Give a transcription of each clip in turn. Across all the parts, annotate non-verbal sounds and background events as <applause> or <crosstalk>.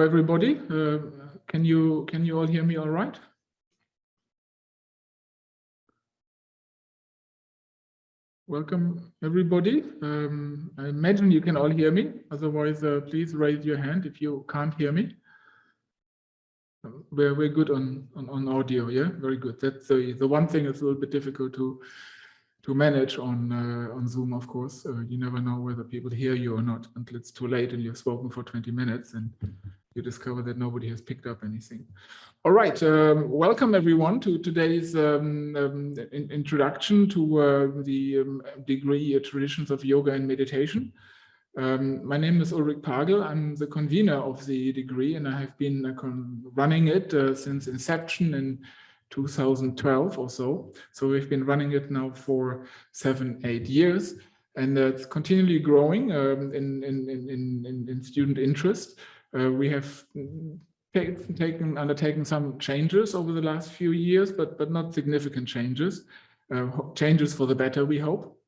everybody. Uh, can you can you all hear me all right? Welcome everybody. Um, I imagine you can all hear me. Otherwise, uh, please raise your hand if you can't hear me. We're we're good on on, on audio. Yeah, very good. That's the the one thing that's a little bit difficult to to manage on uh, on Zoom, of course. Uh, you never know whether people hear you or not until it's too late and you've spoken for 20 minutes and you discover that nobody has picked up anything. All right, um, welcome everyone to today's um, um, in introduction to uh, the um, degree uh, Traditions of Yoga and Meditation. Um, my name is Ulrich Pagel. I'm the convener of the degree and I have been uh, running it uh, since inception in 2012 or so. So we've been running it now for seven, eight years, and it's continually growing um, in, in, in, in, student interest. Uh, we have taken undertaken some changes over the last few years, but but not significant changes. Uh, changes for the better, we hope.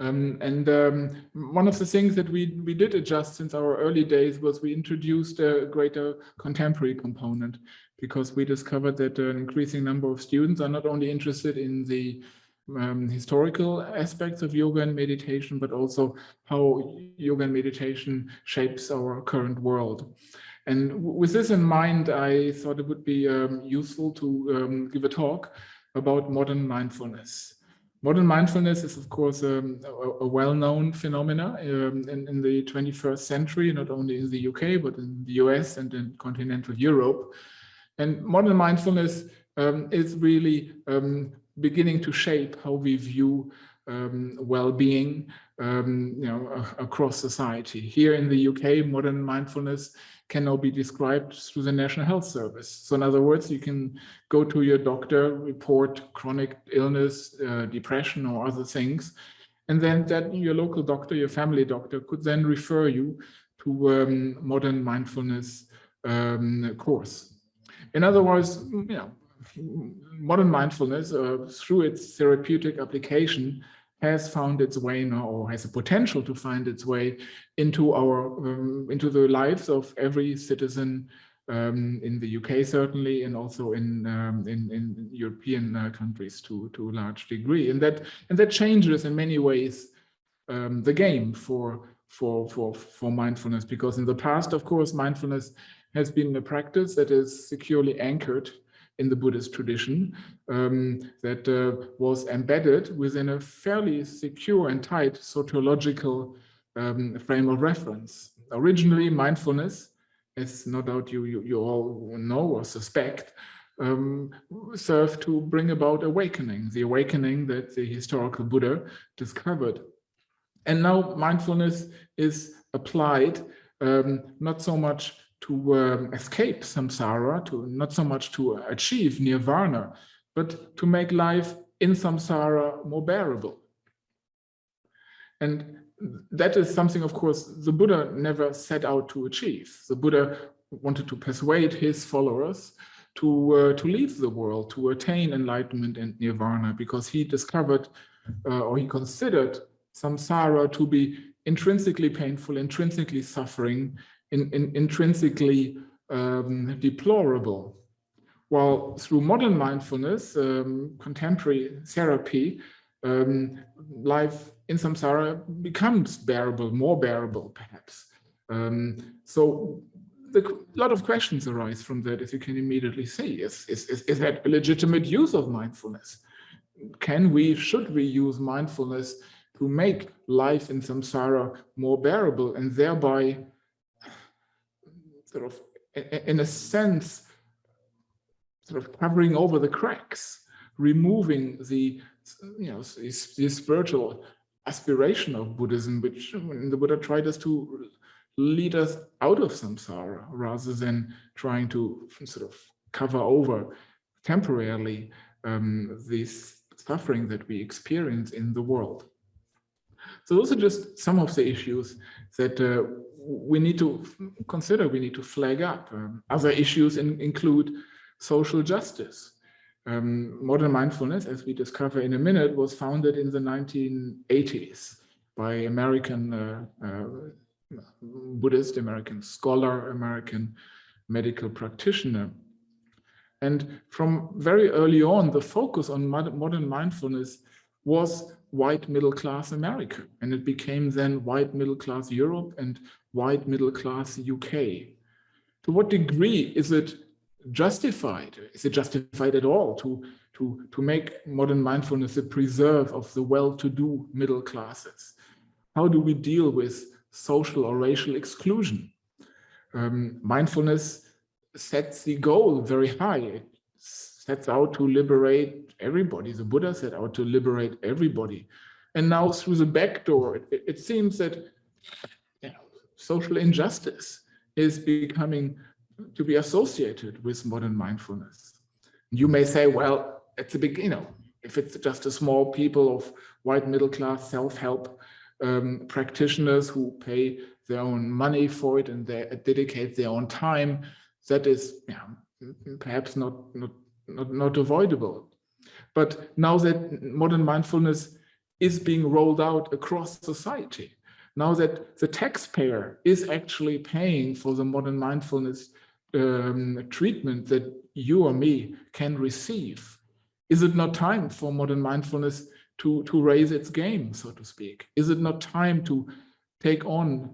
Um, and um, one of the things that we, we did adjust since our early days was we introduced a greater contemporary component because we discovered that an increasing number of students are not only interested in the um, historical aspects of yoga and meditation, but also how yoga and meditation shapes our current world. And with this in mind, I thought it would be um, useful to um, give a talk about modern mindfulness. Modern mindfulness is, of course, um, a, a well-known phenomena um, in, in, the 21st century, not only in the UK, but in the US and in continental Europe. And modern mindfulness um, is really um, beginning to shape how we view um, well-being um, you know, across society. Here in the UK, modern mindfulness can now be described through the National Health Service. So in other words, you can go to your doctor, report chronic illness, uh, depression or other things, and then that your local doctor, your family doctor could then refer you to um, modern mindfulness um, course. In other words, you know, modern mindfulness uh, through its therapeutic application has found its way now or has a potential to find its way into our um, into the lives of every citizen um, in the UK certainly and also in um, in, in, European uh, countries to to a large degree. And that and that changes in many ways um, the game for for for for mindfulness because in the past of course mindfulness has been a practice that is securely anchored in the Buddhist tradition um, that uh, was embedded within a fairly secure and tight sociological um, frame of reference. Originally, mindfulness, as no doubt you, you, you all know or suspect, um, served to bring about awakening, the awakening that the historical Buddha discovered. And now mindfulness is applied um, not so much to um, escape samsara, to not so much to achieve nirvana, but to make life in samsara more bearable. And that is something, of course, the Buddha never set out to achieve. The Buddha wanted to persuade his followers to, uh, to leave the world, to attain enlightenment and nirvana, because he discovered uh, or he considered samsara to be intrinsically painful, intrinsically suffering, in, in, intrinsically um, deplorable. While through modern mindfulness, um, contemporary therapy, um, life in samsara becomes bearable, more bearable perhaps. Um, so a lot of questions arise from that, as you can immediately see. Is, is, is, is that a legitimate use of mindfulness? Can we, should we use mindfulness to make life in samsara more bearable and thereby sort of, in a sense, sort of covering over the cracks, removing the, you know, the, the spiritual aspiration of Buddhism, which the Buddha tried us to lead us out of samsara rather than trying to sort of cover over temporarily um, this suffering that we experience in the world. So those are just some of the issues that uh, we need to consider, we need to flag up. Um, other issues in, include social justice. Um, modern mindfulness, as we discover in a minute, was founded in the 1980s by American uh, uh, Buddhist, American scholar, American medical practitioner. And from very early on, the focus on modern mindfulness was white middle class America. And it became then white middle class Europe and white middle class UK. To what degree is it justified? Is it justified at all to, to, to make modern mindfulness a preserve of the well-to-do middle classes? How do we deal with social or racial exclusion? Um, mindfulness sets the goal very high. It sets out to liberate everybody. The Buddha set out to liberate everybody. And now through the back door, it, it seems that you know, social injustice is becoming to be associated with modern mindfulness. You may say, well, at the beginning, you know, if it's just a small people of white middle class self-help um, practitioners who pay their own money for it and they dedicate their own time, that is yeah, perhaps not, not, not, not avoidable. But now that modern mindfulness is being rolled out across society, now that the taxpayer is actually paying for the modern mindfulness um, treatment that you or me can receive, is it not time for modern mindfulness to, to raise its game, so to speak? Is it not time to take on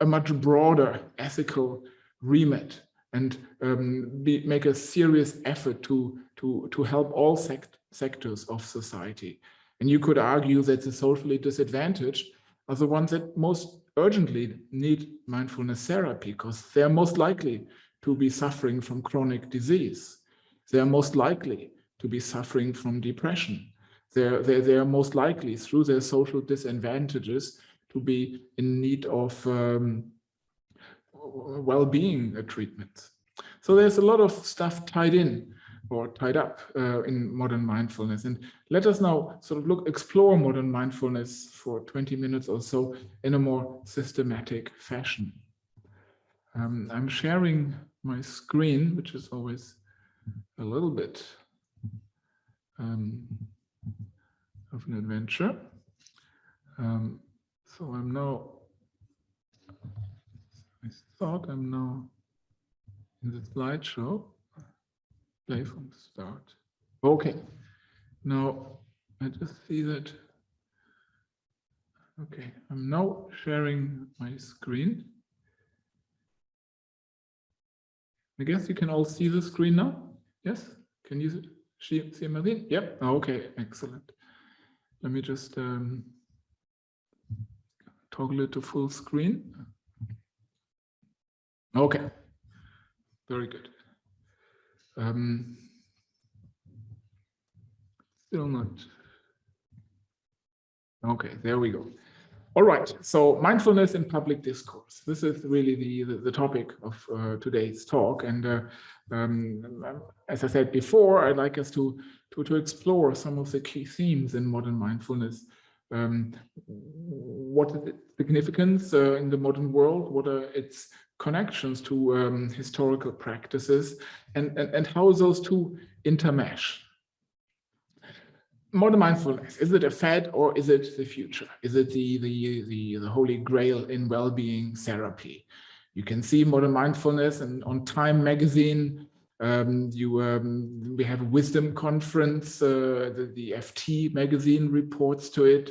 a much broader ethical remit and um, be, make a serious effort to, to, to help all sect sectors of society. And you could argue that the socially disadvantaged are the ones that most urgently need mindfulness therapy because they're most likely to be suffering from chronic disease. They are most likely to be suffering from depression. They're, they're, they're most likely through their social disadvantages to be in need of um, well-being a treatments. So there's a lot of stuff tied in or tied up uh, in modern mindfulness. And let us now sort of look, explore modern mindfulness for 20 minutes or so in a more systematic fashion. Um, I'm sharing my screen, which is always a little bit um, of an adventure. Um, so I'm now I thought I'm now in the slideshow. Play from the start. Okay. Now I just see that. Okay, I'm now sharing my screen. I guess you can all see the screen now. Yes? Can you see, see Marine? Yep. Okay, excellent. Let me just um, toggle it to full screen. Okay, very good. Um, still not. Okay, there we go. All right, so mindfulness in public discourse. This is really the, the, the topic of uh, today's talk. And uh, um, as I said before, I'd like us to, to, to explore some of the key themes in modern mindfulness. Um, what is its significance uh, in the modern world? What are its connections to um, historical practices and, and, and how those two intermesh. Modern mindfulness, is it a fad or is it the future? Is it the, the, the, the holy grail in well-being therapy? You can see modern mindfulness and on Time magazine, um, you um, we have a wisdom conference, uh, the, the, FT magazine reports to it.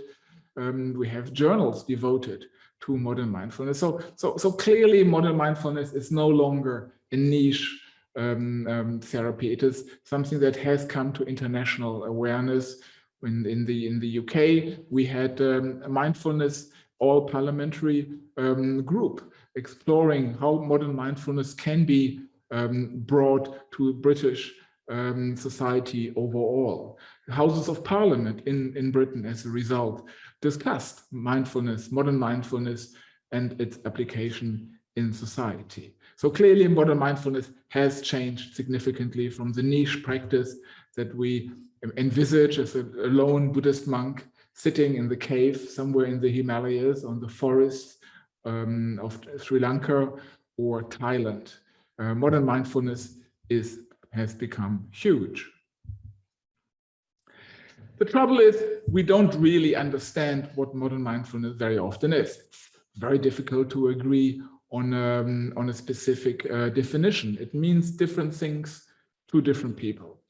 Um, we have journals devoted to modern mindfulness. So, so, so clearly modern mindfulness is no longer a niche um, um, therapy. It is something that has come to international awareness. In, in the in the UK, we had um, a mindfulness all parliamentary um, group exploring how modern mindfulness can be um, brought to British um, society overall. Houses of Parliament in, in Britain as a result discussed mindfulness, modern mindfulness, and its application in society. So clearly modern mindfulness has changed significantly from the niche practice that we envisage as a, lone Buddhist monk sitting in the cave somewhere in the Himalayas on the forests um, of Sri Lanka or Thailand. Uh, modern mindfulness is has become huge. The trouble is we don't really understand what modern mindfulness very often is. It's very difficult to agree on, um, on a specific uh, definition. It means different things to different people.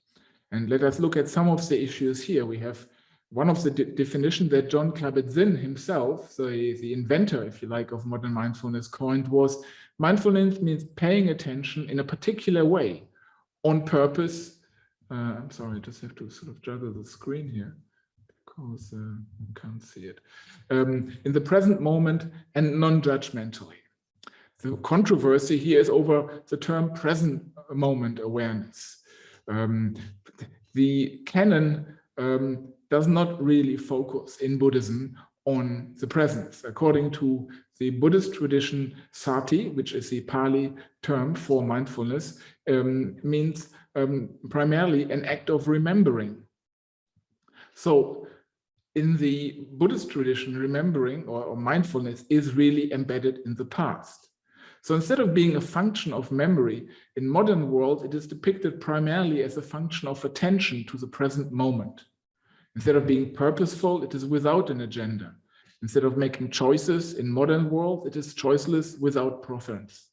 And let us look at some of the issues here. We have one of the de definitions that Jon Kabat-Zinn himself, the, the inventor, if you like, of modern mindfulness coined was mindfulness means paying attention in a particular way on purpose. Uh, I'm sorry, I just have to sort of juggle the screen here because uh, I can't see it. Um, in the present moment and non-judgmentally. The controversy here is over the term present moment awareness. Um, the canon um, does not really focus in Buddhism on the presence. According to the Buddhist tradition, sati, which is the Pali term for mindfulness, um, means um, primarily an act of remembering. So in the Buddhist tradition, remembering or, or mindfulness is really embedded in the past. So instead of being a function of memory, in modern world, it is depicted primarily as a function of attention to the present moment. Instead of being purposeful, it is without an agenda. Instead of making choices in modern world, it is choiceless without preference.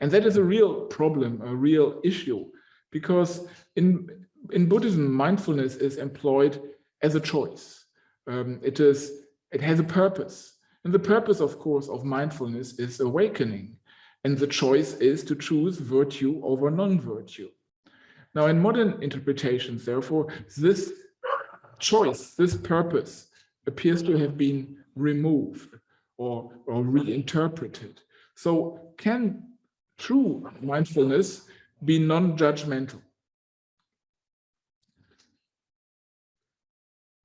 And that is a real problem, a real issue, because in, in Buddhism, mindfulness is employed as a choice. Um, it is, it has a purpose. And the purpose, of course, of mindfulness is awakening. And the choice is to choose virtue over non-virtue. Now, in modern interpretations, therefore, this choice, this purpose appears to have been removed or, or reinterpreted. So can true mindfulness be non-judgmental?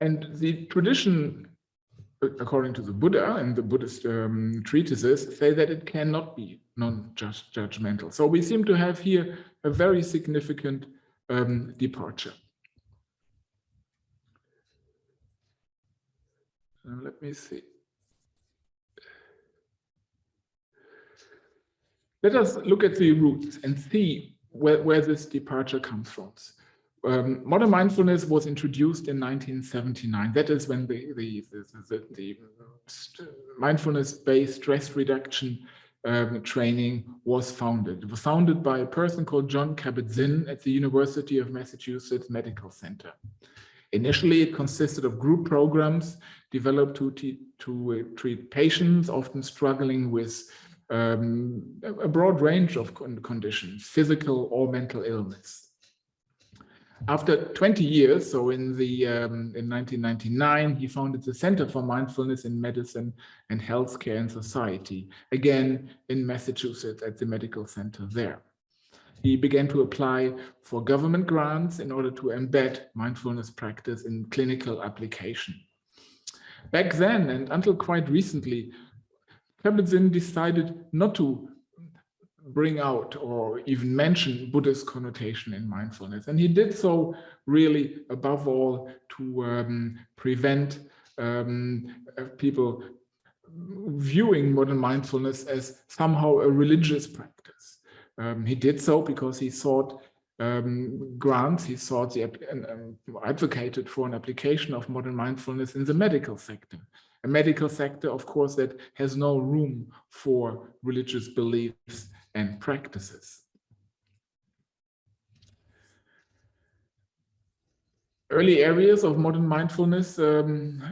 And the tradition, according to the Buddha and the Buddhist um, treatises, say that it cannot be non-judgmental. So we seem to have here a very significant um, departure. Now let me see. Let us look at the roots and see where, where this departure comes from. Um, modern mindfulness was introduced in 1979. That is when the, the, the, the mindfulness-based stress reduction um, training was founded. It was founded by a person called Jon Kabat-Zinn at the University of Massachusetts Medical Center. Initially, it consisted of group programs developed to, to uh, treat patients often struggling with um, a broad range of conditions, physical or mental illness. After 20 years, so in the um, in 1999, he founded the Center for Mindfulness in Medicine and Healthcare and Society, again in Massachusetts at the medical center there. He began to apply for government grants in order to embed mindfulness practice in clinical application. Back then, and until quite recently, Kabat-Zinn decided not to bring out or even mention Buddhist connotation in mindfulness. And he did so really above all to um, prevent um, uh, people viewing modern mindfulness as somehow a religious practice. Um, he did so because he sought um, grants, he sought the um, advocated for an application of modern mindfulness in the medical sector. A medical sector, of course, that has no room for religious beliefs and practices. Early areas of modern mindfulness um,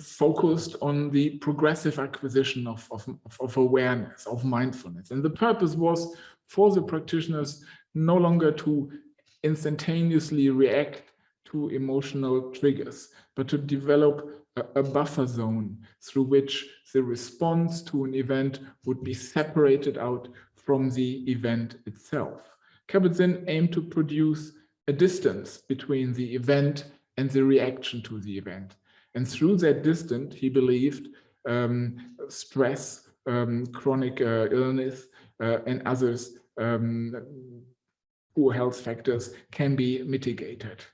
focused on the progressive acquisition of, of, of awareness, of mindfulness. And the purpose was for the practitioners no longer to instantaneously react to emotional triggers, but to develop a, a, buffer zone through which the response to an event would be separated out from the event itself. Kabat-Zinn aimed to produce a distance between the event and the reaction to the event. And through that distance, he believed um, stress, um, chronic uh, illness, and others um, poor health factors can be mitigated.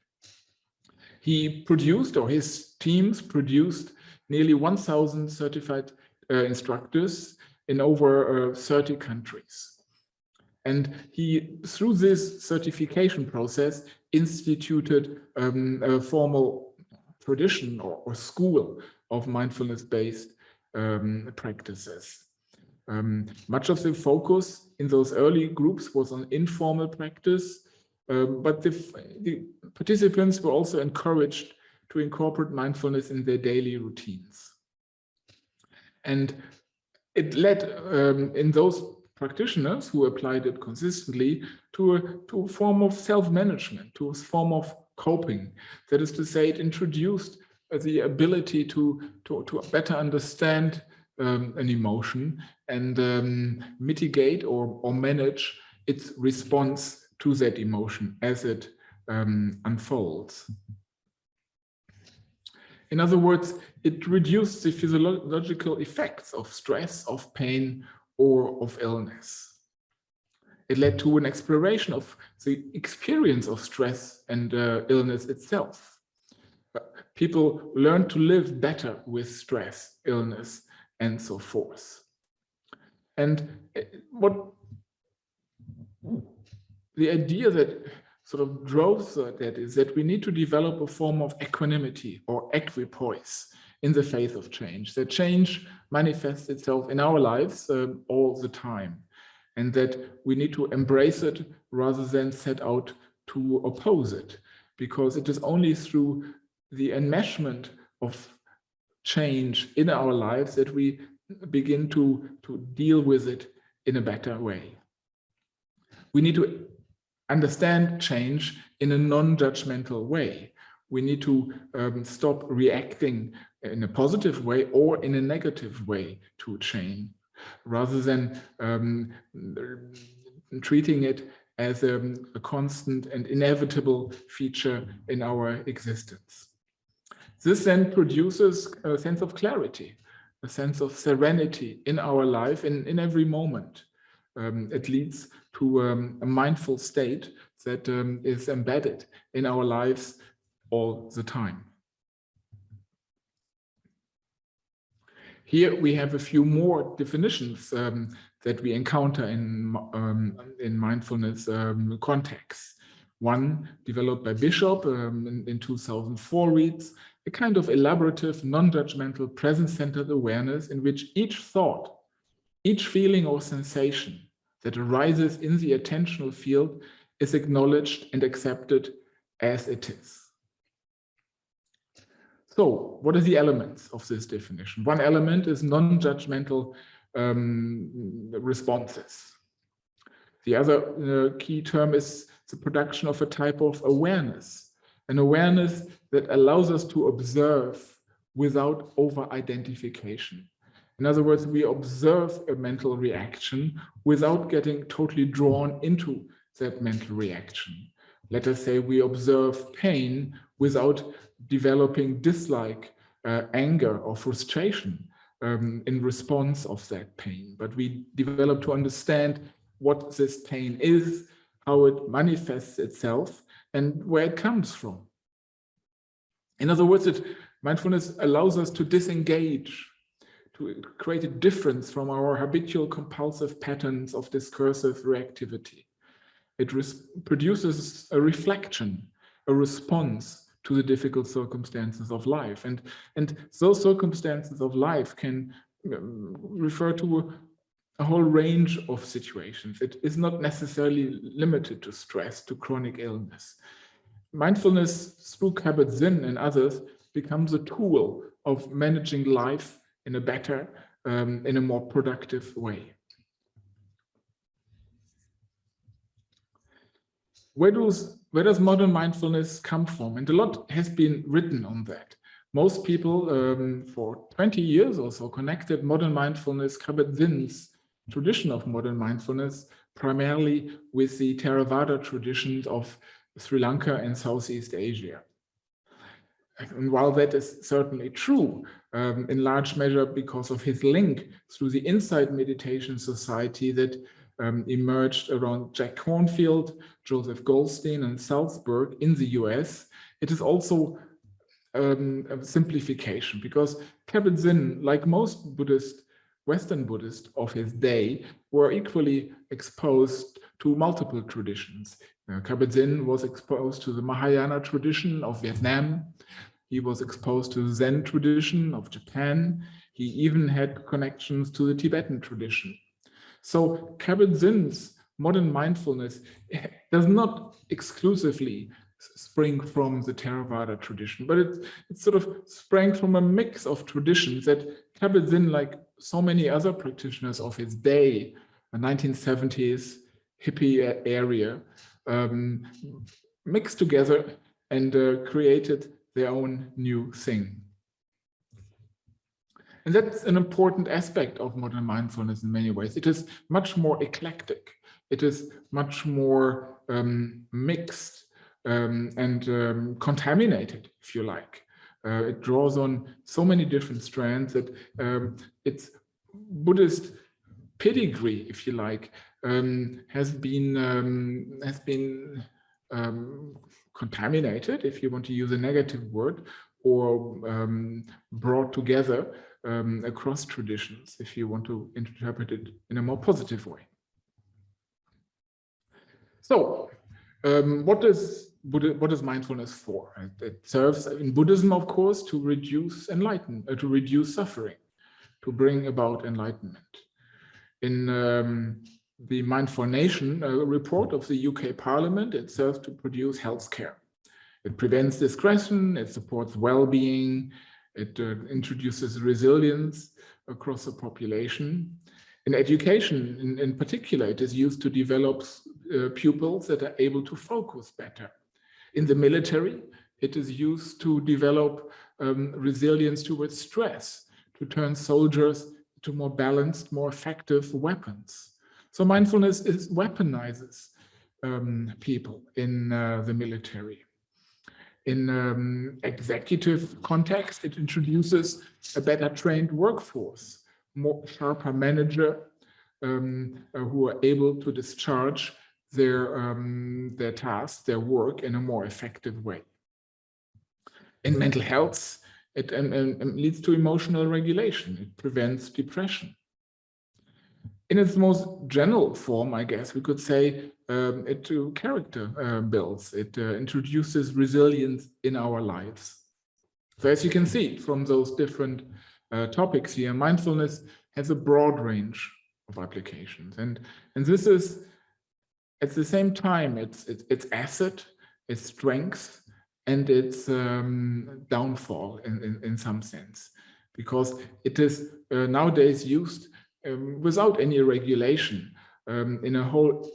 He produced, or his teams produced, nearly 1,000 certified uh, instructors in over uh, 30 countries. And he, through this certification process, instituted um, a formal tradition or, or school of mindfulness-based um, practices. Um, much of the focus in those early groups was on informal practice, um, but the, the, participants were also encouraged to incorporate mindfulness in their daily routines. And it led um, in those practitioners who applied it consistently to a, to a form of self-management, to a form of coping. That is to say, it introduced the ability to, to, to better understand um, an emotion and um, mitigate or, or manage its response to that emotion as it um, unfolds. In other words, it reduces the physiological effects of stress, of pain, or of illness. It led to an exploration of the experience of stress and uh, illness itself. People learn to live better with stress, illness, and so forth. And uh, what the idea that sort of drove that is that we need to develop a form of equanimity or equipoise in the face of change. That change manifests itself in our lives uh, all the time and that we need to embrace it rather than set out to oppose it because it is only through the enmeshment of change in our lives that we begin to, to deal with it in a better way. We need to understand change in a non-judgmental way. We need to um, stop reacting in a positive way or in a negative way to change, rather than um, treating it as a, a, constant and inevitable feature in our existence. This then produces a sense of clarity, a sense of serenity in our life in, in every moment. Um, it leads to um, a mindful state that um, is embedded in our lives all the time. Here we have a few more definitions um, that we encounter in, um, in mindfulness um, contexts. One developed by Bishop in, in 2004 reads, a kind of elaborative, non-judgmental, present-centered awareness in which each thought, each feeling or sensation that arises in the attentional field is acknowledged and accepted as it is. So what are the elements of this definition? One element is non-judgmental um, responses. The other uh, key term is the production of a type of awareness, an awareness that allows us to observe without over-identification. In other words, we observe a mental reaction without getting totally drawn into that mental reaction. Let us say we observe pain without developing dislike, uh, anger or frustration um, in response of that pain. But we develop to understand what this pain is, how it manifests itself and where it comes from. In other words, it, mindfulness allows us to disengage, to create a difference from our habitual compulsive patterns of discursive reactivity. It produces a reflection, a response to the difficult circumstances of life. And, and those circumstances of life can um, refer to a, a, whole range of situations. It is not necessarily limited to stress, to chronic illness. Mindfulness through Kabat-Zinn and others becomes a tool of managing life in a better, um, in a more productive way. Where does where does modern mindfulness come from? And a lot has been written on that. Most people um, for 20 years or so connected modern mindfulness, Kabat-Zinn's tradition of modern mindfulness, primarily with the Theravada traditions of Sri Lanka and Southeast Asia. And while that is certainly true, um, in large measure because of his link through the Insight Meditation Society that um, emerged around Jack Kornfield, Joseph Goldstein, and Salzberg in the US, it is also um, a simplification because Kabat-Zinn, like most Buddhist, Western Buddhists of his day, were equally exposed to multiple traditions. Uh, Kabat-Zinn was exposed to the Mahayana tradition of Vietnam. He was exposed to the Zen tradition of Japan. He even had connections to the Tibetan tradition. So Kabat-Zinn's modern mindfulness <laughs> does not exclusively spring from the Theravada tradition, but it, it sort of sprang from a mix of traditions that Kabat-Zinn, like so many other practitioners of his day, the 1970s hippie area, um, mixed together and uh, created their own new thing. And that's an important aspect of modern mindfulness in many ways. It is much more eclectic. It is much more um, mixed um, and um, contaminated, if you like. Uh, it draws on so many different strands that um, its Buddhist pedigree, if you like, um, has been um, has been um, contaminated, if you want to use a negative word, or brought together across traditions, if you want to interpret it in a more positive way. So, what is Buddha, what is mindfulness for? It serves in Buddhism, of course, to reduce enlighten, uh, to reduce suffering, to bring about enlightenment. In um, the Mindful Nation uh, report of the UK Parliament, it serves to produce healthcare. It prevents discretion, it supports well-being, it uh, introduces resilience across the population. In education, in, in particular, it is used to develop uh, pupils that are able to focus better in the military, it is used to develop um, resilience towards stress, to turn soldiers to more balanced, more effective weapons. So mindfulness is weaponizes um, people in uh, the military. In um, executive context, it introduces a better trained workforce, more sharper manager um, uh, who are able to discharge their, um, their tasks, their work in a more effective way. In mental health, it um, um, leads to emotional regulation. It prevents depression. In its most general form, I guess we could say um, it to character uh, builds. It uh, introduces resilience in our lives. So as you can see from those different uh, topics here, mindfulness has a broad range of applications. And, and this is at the same time, it's, it's, it's asset, its strength, and its um, downfall in, in, in, some sense, because it is uh, nowadays used um, without any regulation um, in a whole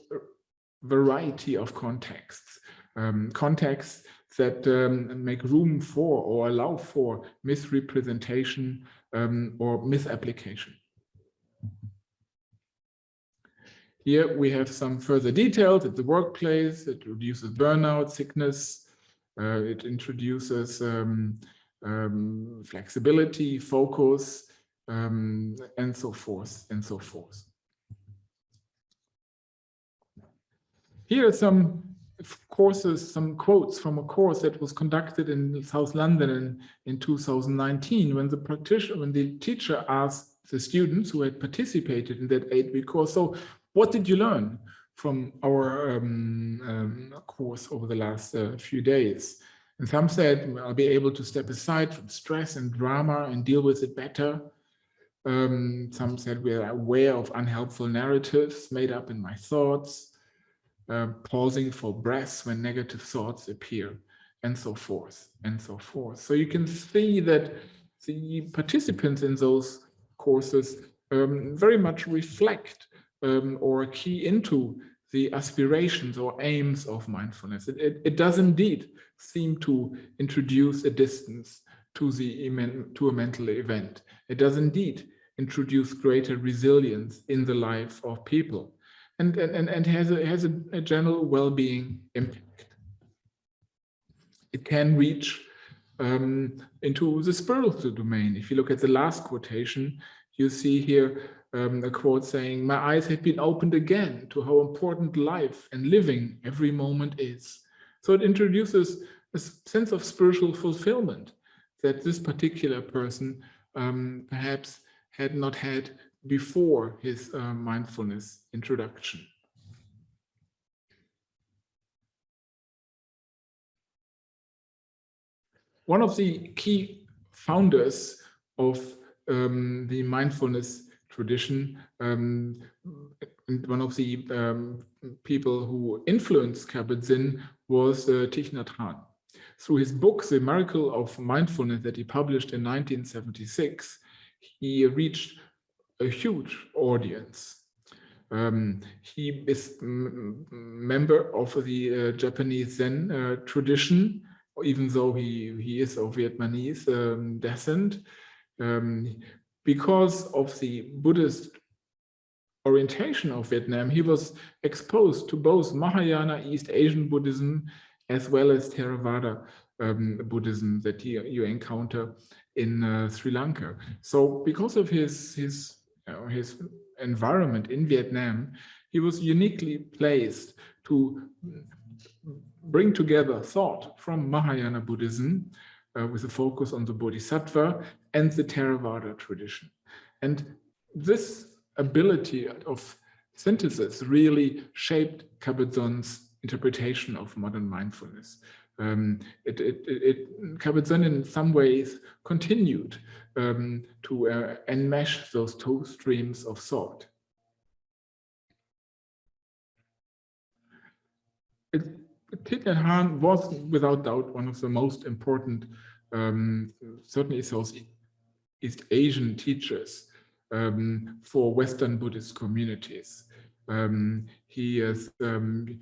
variety of contexts, um, contexts that um, make room for or allow for misrepresentation um, or misapplication. Here we have some further details at the workplace. It reduces burnout, sickness. Uh, it introduces um, flexibility, focus, um, and so forth, and so forth. Here are some courses, some quotes from a course that was conducted in South London in, in 2019 when the practitioner, when the teacher asked the students who had participated in that eight-week course, so what did you learn from our um, um, course over the last uh, few days? And some said, I'll be able to step aside from stress and drama and deal with it better. Um, some said we're aware of unhelpful narratives made up in my thoughts, uh, pausing for breaths when negative thoughts appear, and so forth, and so forth. So you can see that the participants in those courses um, very much reflect um, or key into the aspirations or aims of mindfulness. It, it, it, does indeed seem to introduce a distance to the to a mental event. It does indeed introduce greater resilience in the life of people and, and, and has, a, has a, a general well-being impact. It can reach um, into the spiritual domain. If you look at the last quotation, you see here um, a quote saying, my eyes have been opened again to how important life and living every moment is. So it introduces a sense of spiritual fulfillment that this particular person um, perhaps had not had before his uh, mindfulness introduction. One of the key founders of um, the mindfulness tradition. Um, one of the um, people who influenced Kabat-Zinn was uh, Thich Nhat Hanh. Through his book, The Miracle of Mindfulness that he published in 1976, he reached a huge audience. Um, he is member of the uh, Japanese Zen uh, tradition, even though he, he is of Vietnamese um, descent. Um, because of the Buddhist orientation of Vietnam, he was exposed to both Mahayana East Asian Buddhism as well as Theravada um, Buddhism that you, you encounter in uh, Sri Lanka. So because of his, his, uh, his environment in Vietnam, he was uniquely placed to bring together thought from Mahayana Buddhism uh, with a focus on the Bodhisattva and the Theravada tradition. And this ability of synthesis really shaped Kabat-Zinn's interpretation of modern mindfulness. Um, it, it, it, Kabat-Zinn in some ways continued um, to uh, enmesh those two streams of thought. Thich Nhat Hanh was without doubt one of the most important, um, certainly Southeast Asian teachers um, for Western Buddhist communities. Um, he is um,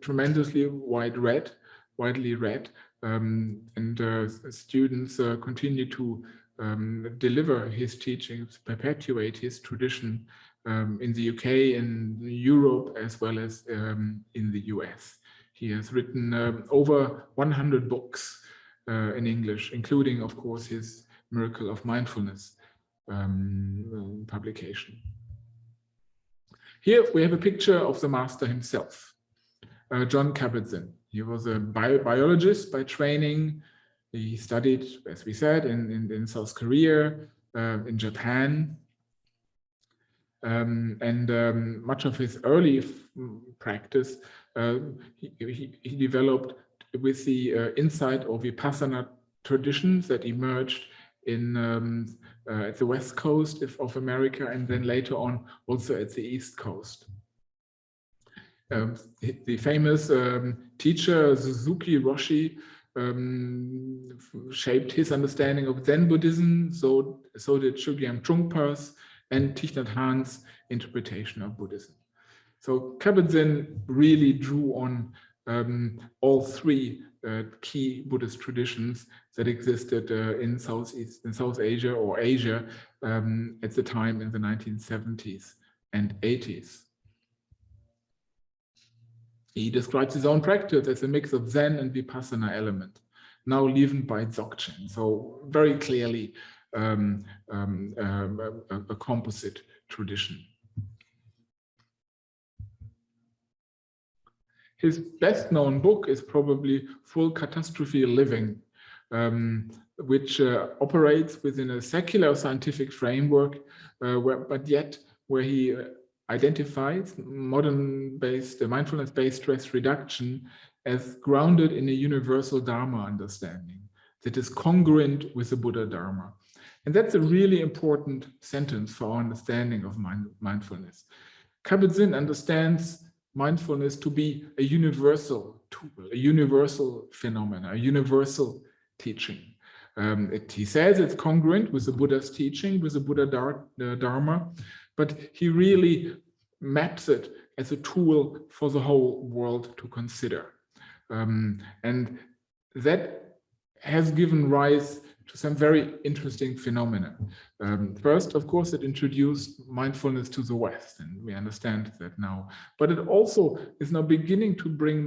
tremendously wide read, widely read, um, and uh, students uh, continue to um, deliver his teachings, perpetuate his tradition um, in the UK, in Europe, as well as in the US. He has written over 100 books uh, in English, including, of course, his Miracle of Mindfulness um, publication. Here we have a picture of the master himself, uh, Jon Kabat-Zinn. He was a bio biologist by training. He studied, as we said, in, in, in South Korea, uh, in Japan. Um, and um, much of his early practice uh, he, he, he, developed with the uh, insight of Vipassana traditions that emerged in um, uh, at the west coast of America and then later on also at the east coast. Um, the famous um, teacher Suzuki Roshi um, shaped his understanding of Zen Buddhism, so, so did Chogyam Trungpa's and Thich Nhat Hanh's interpretation of Buddhism. So Kabat-Zinn really drew on um, all three uh, key Buddhist traditions that existed uh, in Southeast in South Asia or Asia um, at the time in the 1970s and 80s. He describes his own practice as a mix of Zen and Vipassana element, now leavened by Dzogchen. So very clearly um, um, um a, a composite tradition. His best known book is probably Full Catastrophe Living, um, which uh, operates within a secular scientific framework, uh, where, but yet where he uh, identifies modern-based, uh, mindfulness-based stress reduction as grounded in a universal Dharma understanding that is congruent with the Buddha Dharma. And that's a really important sentence for our understanding of mind, mindfulness. Kabat-Zinn understands mindfulness to be a universal tool, a universal phenomenon, a universal teaching. Um, it, he says it's congruent with the Buddha's teaching, with the Buddha uh, Dharma, but he really maps it as a tool for the whole world to consider. Um, and that has given rise to some very interesting phenomena. Um, first, of course, it introduced mindfulness to the West, and we understand that now. But it also is now beginning to bring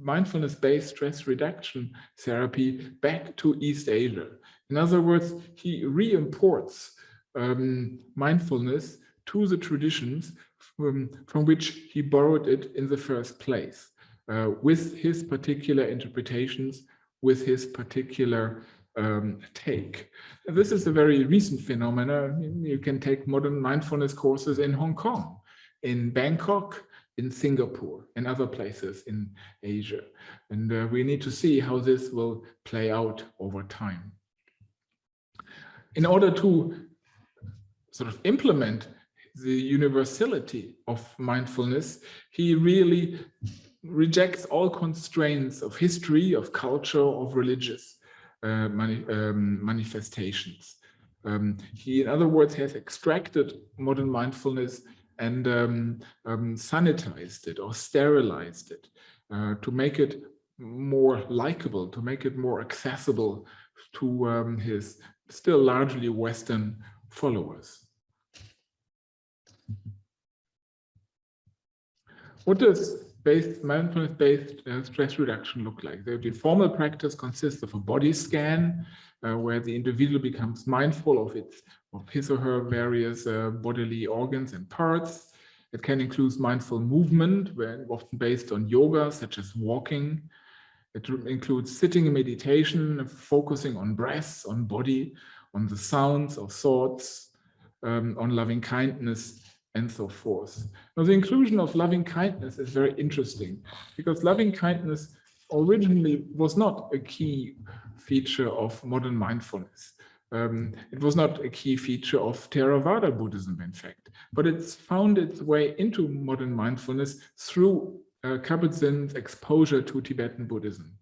mindfulness-based stress reduction therapy back to East Asia. In other words, he re-imports um, mindfulness to the traditions from, from, which he borrowed it in the first place, uh, with his particular interpretations, with his particular um, take. This is a very recent phenomenon. You can take modern mindfulness courses in Hong Kong, in Bangkok, in Singapore, and other places in Asia. And uh, we need to see how this will play out over time. in order to sort of implement the universality of mindfulness, he really rejects all constraints of history, of culture, of religious uh, mani um, manifestations. Um, he, in other words, has extracted modern mindfulness and um, um sanitized it or sterilized it uh, to make it more likable, to make it more accessible to um, his still largely Western followers. What does based mindfulness-based uh, stress reduction look like? The, the, formal practice consists of a body scan uh, where the individual becomes mindful of its of his or her various uh, bodily organs and parts. It can include mindful movement, where often based on yoga, such as walking. It includes sitting in meditation, focusing on breath, on body, on the sounds of thoughts, um, on loving kindness, and so forth. Now, the inclusion of loving kindness is very interesting because loving kindness originally was not a key feature of modern mindfulness. Um, it was not a key feature of Theravada Buddhism, in fact, but it's found its way into modern mindfulness through uh, Kabat-Zinn's exposure to Tibetan Buddhism,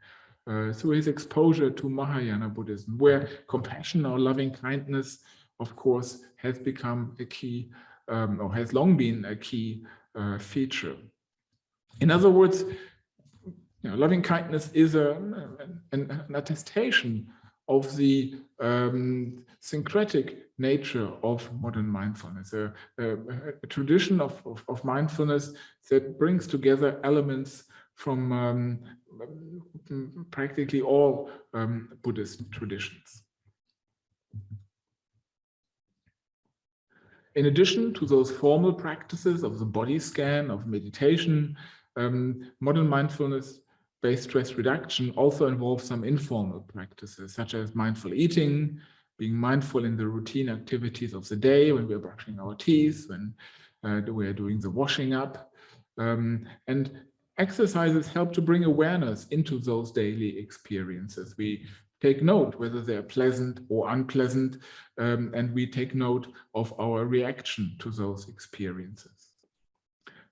uh, through his exposure to Mahayana Buddhism, where compassion or loving kindness, of course, has become a key um, or has long been a key uh, feature. In other words, you know, loving kindness is a, an, an attestation of the um, syncretic nature of modern mindfulness, a, a, a tradition of, of, of, mindfulness that brings together elements from um, practically all um, Buddhist traditions. In addition to those formal practices of the body scan, of meditation, um, modern mindfulness-based stress reduction also involves some informal practices, such as mindful eating, being mindful in the routine activities of the day when we're brushing our teeth, when uh, we're doing the washing up. Um, and exercises help to bring awareness into those daily experiences. We take note whether they're pleasant or unpleasant, um, and we take note of our reaction to those experiences.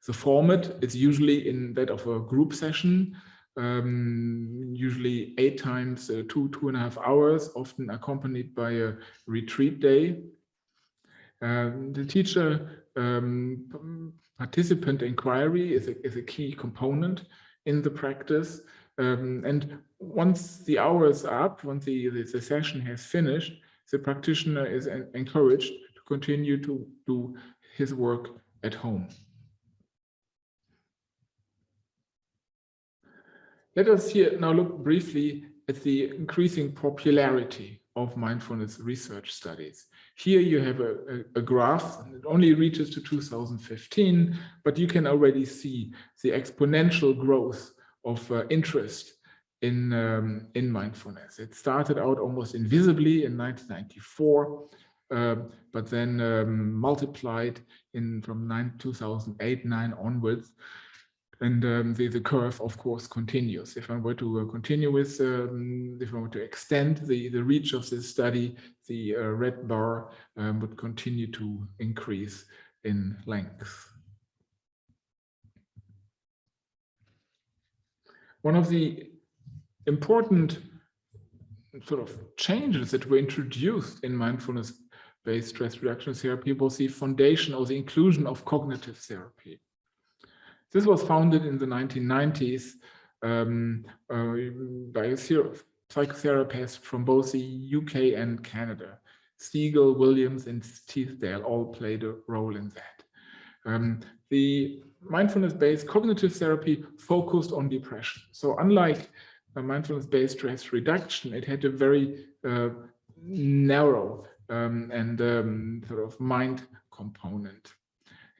The format is usually in that of a group session, um, usually eight times uh, two, two and a half hours, often accompanied by a retreat day. Um, the teacher um, participant inquiry is a, is a key component in the practice. Um, and once the hour is up, once the, the, the, session has finished, the practitioner is encouraged to continue to do his work at home. Let us here now look briefly at the increasing popularity of mindfulness research studies. Here you have a, a, a, graph, it only reaches to 2015, but you can already see the exponential growth of uh, interest in, um, in mindfulness. It started out almost invisibly in 1994, uh, but then um, multiplied in from 9, 2008, 9 onwards. And um, the, the curve, of course, continues. If I were to uh, continue with, um, if I were to extend the, the reach of this study, the uh, red bar um, would continue to increase in length. One of the important sort of changes that were introduced in mindfulness-based stress reduction therapy was the foundation or the inclusion of cognitive therapy. This was founded in the 1990s um, uh, by a psychotherapist from both the UK and Canada. Segal, Williams, and Teasdale all played a role in that. Um, the mindfulness-based cognitive therapy focused on depression. So unlike mindfulness-based stress reduction, it had a very uh, narrow um, and um, sort of mind component.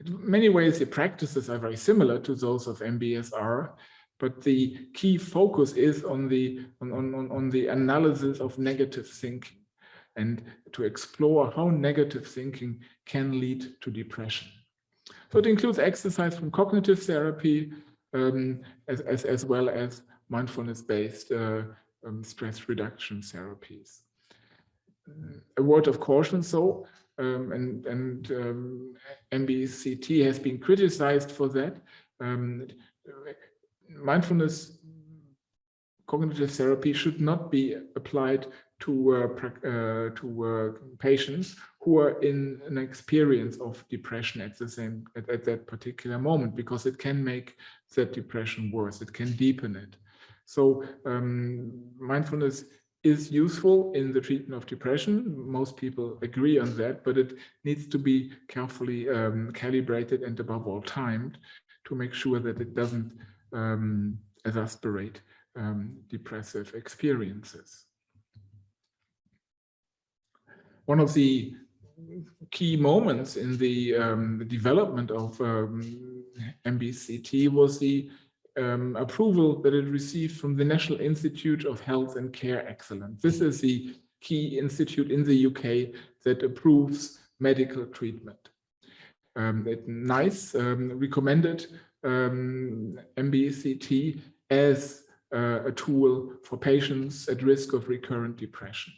In many ways, the practices are very similar to those of MBSR, but the key focus is on the on, on, on the analysis of negative thinking and to explore how negative thinking can lead to depression. So it includes exercise from cognitive therapy um, as, as, as well as mindfulness-based uh, um, stress reduction therapies. a word of caution, so, um, and, and um, MBCT has been criticized for that. Um, mindfulness cognitive therapy should not be applied to uh, uh, to uh, patients who are in an experience of depression at the same at, at, that particular moment because it can make that depression worse. It can deepen it. So um, mindfulness is useful in the treatment of depression. Most people agree on that but it needs to be carefully um, calibrated and above all timed to make sure that it doesn't um, exasperate um, depressive experiences. One of the key moments in the, um, development of um, MBCT was the um, approval that it received from the National Institute of Health and Care Excellence. This is the key institute in the UK that approves medical treatment. Um, NICE um, recommended um, MBCT as uh, a tool for patients at risk of recurrent depression.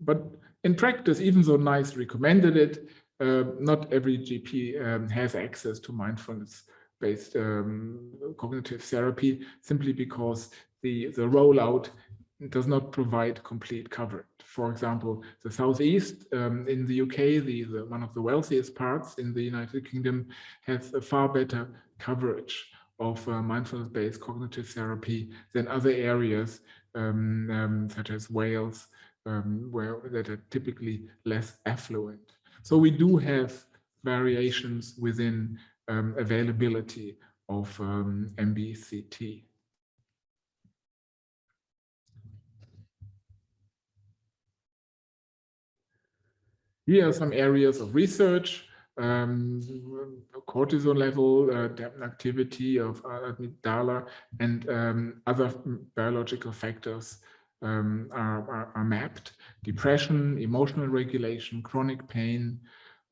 But in practice, even though NICE recommended it, uh, not every GP um, has access to mindfulness-based um, cognitive therapy simply because the, the rollout does not provide complete coverage. For example, the Southeast um, in the UK, the, the, one of the wealthiest parts in the United Kingdom, has a far better coverage of uh, mindfulness-based cognitive therapy than other areas um, um, such as Wales um, where that are typically less affluent. So we do have variations within um, availability of um, MBCT. Here are some areas of research, um, cortisol level, uh, activity of amygdala, and um, other biological factors um, are, are, are, mapped. Depression, emotional regulation, chronic pain,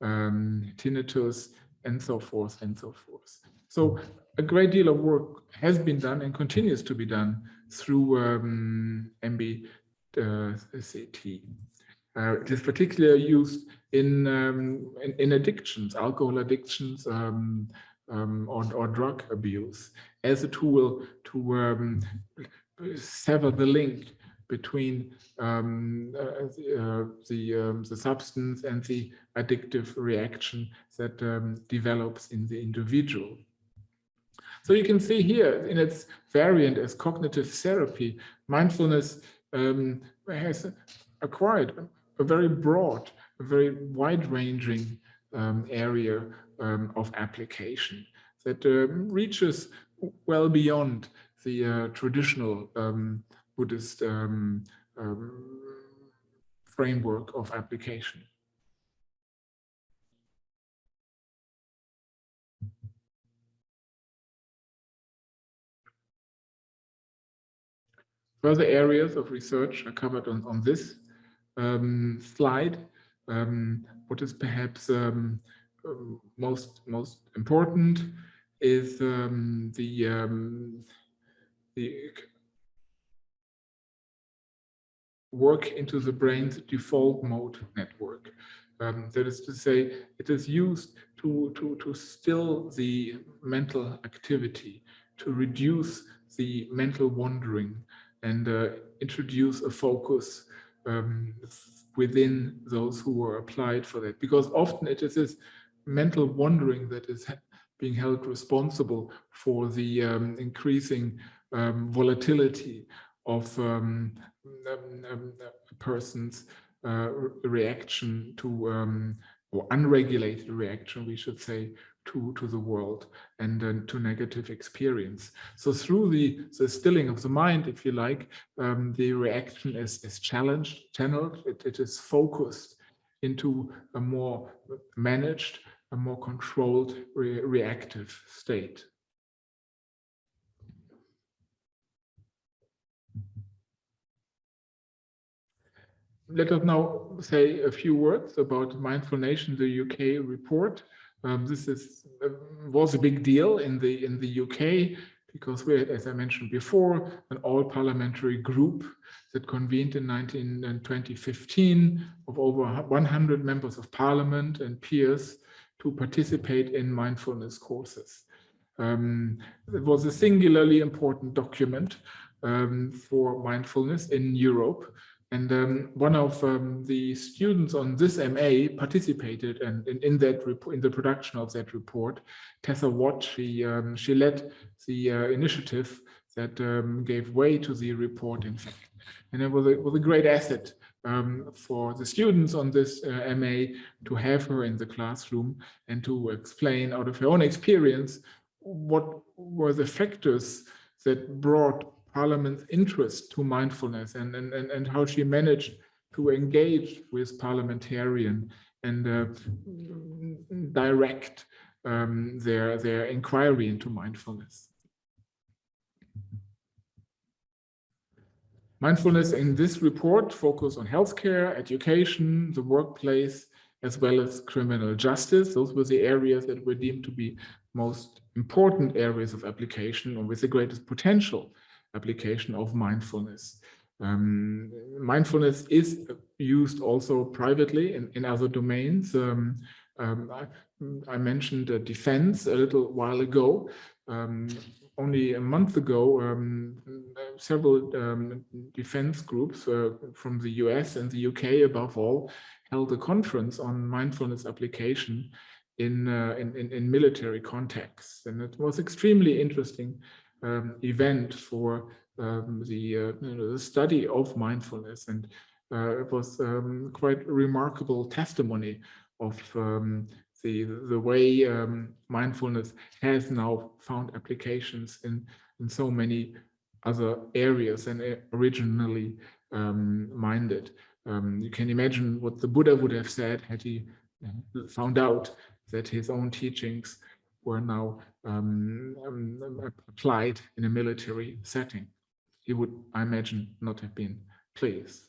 um, tinnitus, and so forth and so forth. So a great deal of work has been done and continues to be done through um, MBCT. Uh, it is particularly used in, um, in, in addictions, alcohol addictions, um, um, or, or, drug abuse as a tool to um, sever the link between um, uh, the, uh, the, um, the, substance and the addictive reaction that um, develops in the individual. So you can see here in its variant as cognitive therapy, mindfulness um, has acquired a very broad, a very wide-ranging um, area um, of application that reaches well beyond the uh, traditional um, Buddhist um, um, framework of application. Further areas of research are covered on, on this um, slide. Um, what is perhaps um, most most important is um, the the work into the brain's default mode network. Um, that is to say, it is used to, to, to still the mental activity, to reduce the mental wandering and uh, introduce a focus um, within those who are applied for that. Because often it is this mental wandering that is being held responsible for the um, increasing um, volatility of um, um, um, a person's uh, reaction to um, or unregulated reaction, we should say, to to the world and uh, to negative experience. So through the the stilling of the mind, if you like, um, the reaction is is challenged, channeled. It, it is focused into a more managed, a more controlled re reactive state. Let us now say a few words about Mindful Nation, the UK report. Um, this is uh, was a big deal in the in the UK because we had, as I mentioned before, an all-parliamentary group that convened in 19 and 2015 of over 100 members of parliament and peers to participate in mindfulness courses. Um, it was a singularly important document um, for mindfulness in Europe. And um, one of um, the students on this MA participated and in, in, that in the production of that report, Tessa Watt, she, um, she led the uh, initiative that um, gave way to the report, in fact. And it was a, was a great asset um, for the students on this uh, MA to have her in the classroom and to explain out of her own experience what were the factors that brought Parliament's interest to mindfulness and, and, and, and how she managed to engage with parliamentarian and uh, direct um, their, their inquiry into mindfulness. Mindfulness in this report focus on healthcare, education, the workplace, as well as criminal justice. Those were the areas that were deemed to be most important areas of application or with the greatest potential application of mindfulness. Um, mindfulness is used also privately in, in other domains. Um, um, I, I, mentioned uh, defense a little while ago. Um, only a month ago, um, several um, defense groups uh, from the US and the UK above all held a conference on mindfulness application in, uh, in, in, in, military contexts. And it was extremely interesting um, event for um, the, uh, you know, the study of mindfulness. And uh, it was um, quite remarkable testimony of um, the, the way um, mindfulness has now found applications in, in so many other areas than originally um, minded. You can imagine what the Buddha would have said had he found out that his own teachings were now um, um, applied in a military setting. He would, I imagine, not have been pleased.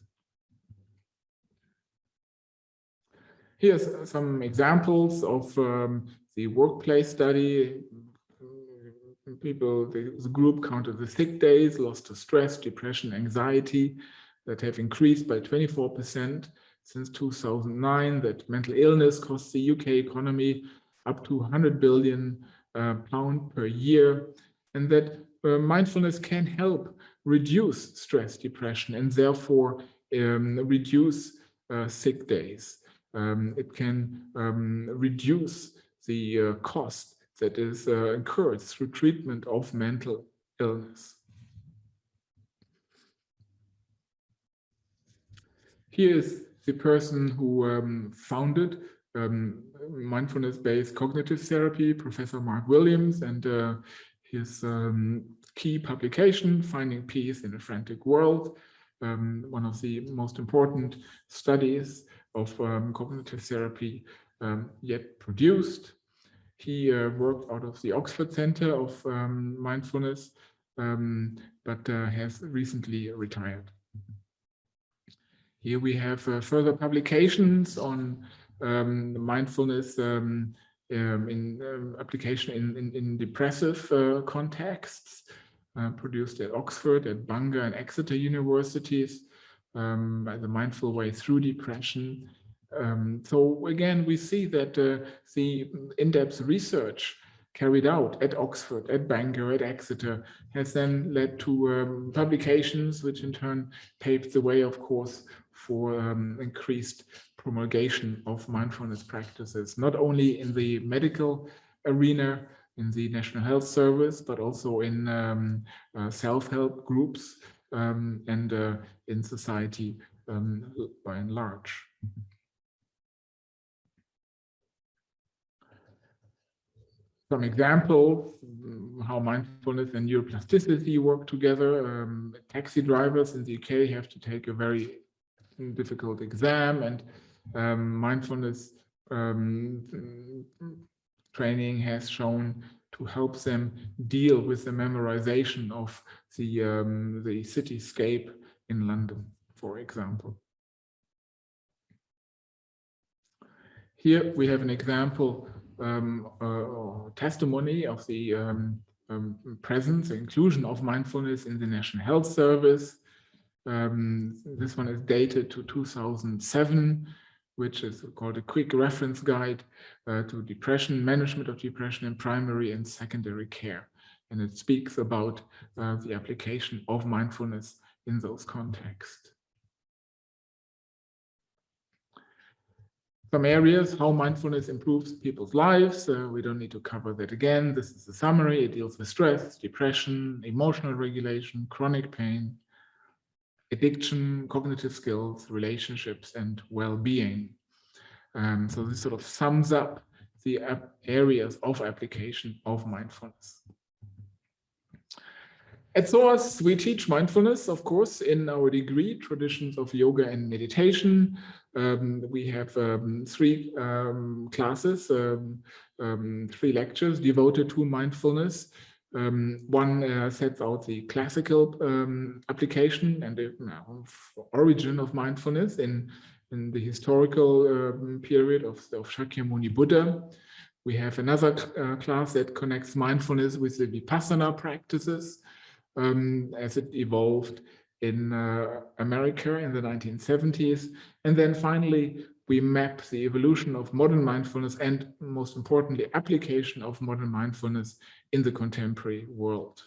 Here's some examples of um, the workplace study. People, the, the group counted the sick days, lost to stress, depression, anxiety that have increased by 24% since 2009, that mental illness costs the UK economy up to 100 billion uh, pound per year, and that uh, mindfulness can help reduce stress, depression, and therefore um, reduce uh, sick days. Um, it can um, reduce the uh, cost that is uh, incurred through treatment of mental illness. Here is the person who um, founded um, mindfulness-based cognitive therapy, Professor Mark Williams, and uh, his um, key publication, Finding Peace in a Frantic World, um, one of the most important studies of um, cognitive therapy um, yet produced. He uh, worked out of the Oxford Center of um, Mindfulness, but uh, has recently retired. Here we have uh, further publications on um, mindfulness um, um, in um, application in, in, in depressive uh, contexts, uh, produced at Oxford, at Bangor and Exeter universities, um, by the Mindful Way Through Depression. So again, we see that uh, the in-depth research carried out at Oxford, at Bangor, at Exeter, has then led to um, publications, which in turn paved the way, of course, for um, increased promulgation of mindfulness practices, not only in the medical arena, in the National Health Service, but also in um, uh, self-help groups um, and uh, in society um, by and large. Some examples how mindfulness and neuroplasticity work together. Um, taxi drivers in the UK have to take a very difficult exam and um, mindfulness um, training has shown to help them deal with the memorization of the, um, the cityscape in London, for example. Here we have an example um, uh, testimony of the um, um, presence, inclusion of mindfulness in the National Health Service. Um, this one is dated to 2007, which is called a quick reference guide uh, to depression, management of depression in primary and secondary care. And it speaks about uh, the application of mindfulness in those contexts. Some areas, how mindfulness improves people's lives. Uh, we don't need to cover that again. This is a summary. It deals with stress, depression, emotional regulation, chronic pain, addiction, cognitive skills, relationships, and well-being. Um, so this sort of sums up the areas of application of mindfulness. At SOAS, we teach mindfulness, of course, in our degree, Traditions of Yoga and Meditation. Um, we have um, three um, classes, um, um, three lectures devoted to mindfulness. Um, one uh, sets out the classical application and the uh, origin of mindfulness in, in the historical period of, of Shakyamuni Buddha. We have another uh, class that connects mindfulness with the Vipassana practices as it evolved in uh, America in the 1970s. And then finally, we map the evolution of modern mindfulness and most importantly, application of modern mindfulness in the contemporary world.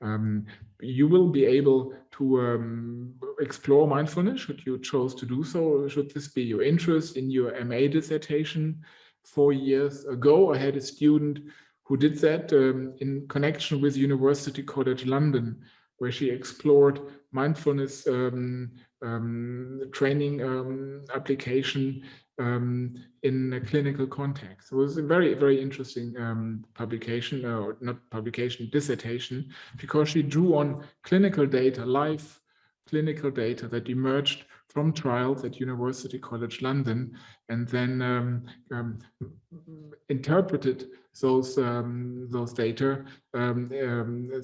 Um, you will be able to um, explore mindfulness should you choose to do so. Should this be your interest in your MA dissertation? Four years ago, I had a student who did that um, in connection with University College London, where she explored mindfulness um, um, training um, application um, in a clinical context. It was a very, very interesting um, publication, uh, or not publication, dissertation, because she drew on clinical data, live clinical data that emerged from trials at University College London and then um, um, interpreted those um, those data um,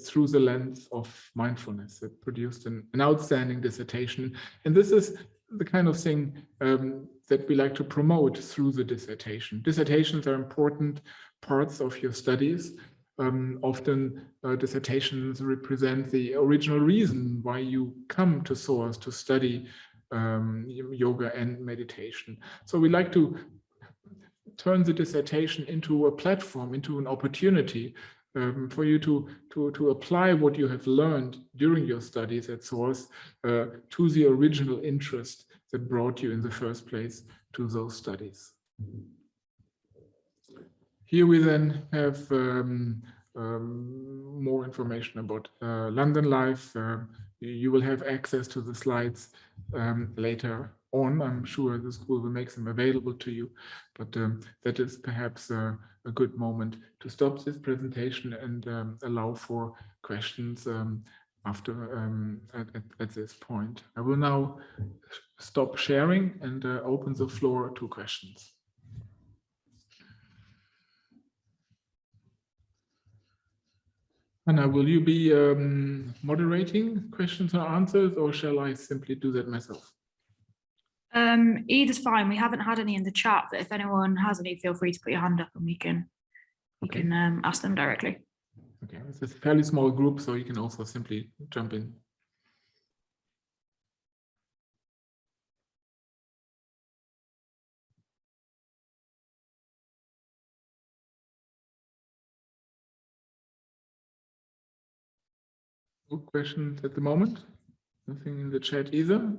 through the lens of mindfulness. It produced an, an, outstanding dissertation, and this is the kind of thing um, that we like to promote through the dissertation. Dissertations are important parts of your studies. often uh, dissertations represent the original reason why you come to SOAS to study um, yoga and meditation. So we like to turn the dissertation into a platform, into an opportunity um, for you to, to, to apply what you have learned during your studies at SOAS uh, to the original interest that brought you in the first place to those studies. Here we then have um, um, more information about uh, London Life. Uh, you will have access to the slides um, later on. I'm sure the school will make them available to you, but um, that is perhaps a, good moment to stop this presentation and um, allow for questions um, after um, at, at, at, this point. I will now stop sharing and uh, open the floor to questions. Anna, will you be um, moderating questions or answers, or shall I simply do that myself? Um, either's fine. We haven't had any in the chat, but if anyone has any, feel free to put your hand up and we can we okay. can um, ask them directly. Okay, it's a fairly small group, so you can also simply jump in. No questions at the moment? Nothing in the chat either?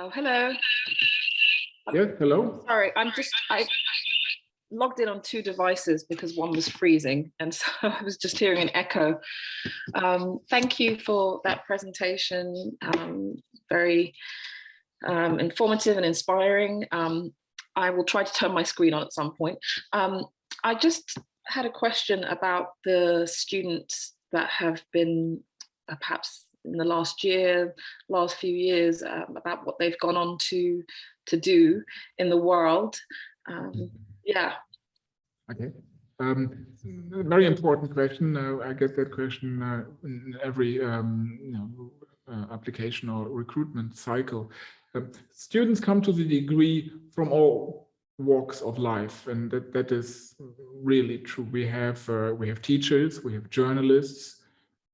Oh, hello. Yeah, hello. Sorry, I'm just, I logged in on two devices because one was freezing. And <laughs> so I was just hearing an echo. Um, thank you for that presentation. Um, very um, informative and inspiring. Um, I will try to turn my screen on at some point. Um, I just had a question about the students that have been uh, perhaps in the last year, last few years, um, about what they've gone on to to do in the world. Um, yeah. Okay. Um, very important question. Uh, I get that question uh, in every um, you know, uh, application or recruitment cycle. Um, students come to the degree from all walks of life, and that, that is really true. We have uh, we have teachers, we have journalists,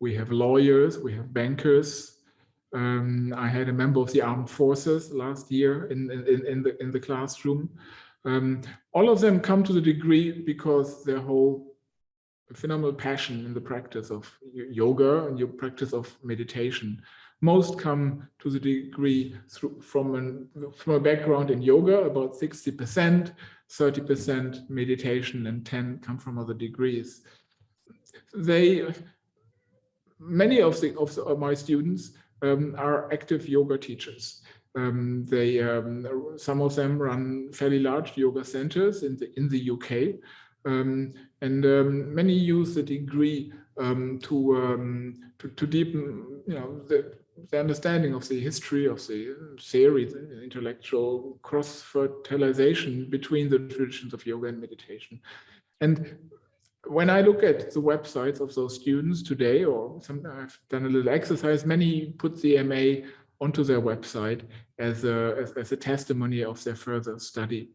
we have lawyers, we have bankers. Um, I had a member of the armed forces last year in in, in the in the classroom. Um, all of them come to the degree because their whole phenomenal passion in the practice of yoga and your practice of meditation. Most come to the degree through, from, an, from a background in yoga, about 60%, 30% meditation, and 10 come from other degrees. They, many of, the, of, the, of my students um, are active yoga teachers. Um, they, um, some of them run fairly large yoga centers in the in the UK, um, and um, many use the degree to, to, to deepen, you know, the, the understanding of the history of the theory, the intellectual cross-fertilization between the traditions of yoga and meditation. And when I look at the websites of those students today, or some, I've done a little exercise, many put the MA onto their website as a, as, as a testimony of their further study.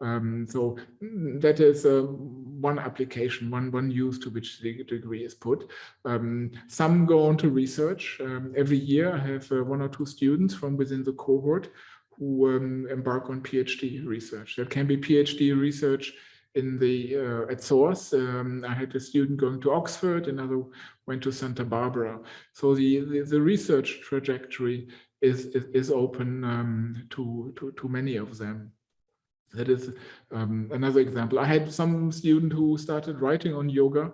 Um, so mm, that is uh, one application, one one use to which the degree is put. Um, some go on to research. Um, every year I have uh, one or two students from within the cohort who um, embark on PhD research. That can be PhD research in the uh, at SOAS. Um, I had a student going to Oxford, another went to Santa Barbara. So the, the, the research trajectory is, is, is open um, to, to, to many of them. That is um, another example. I had some student who started writing on yoga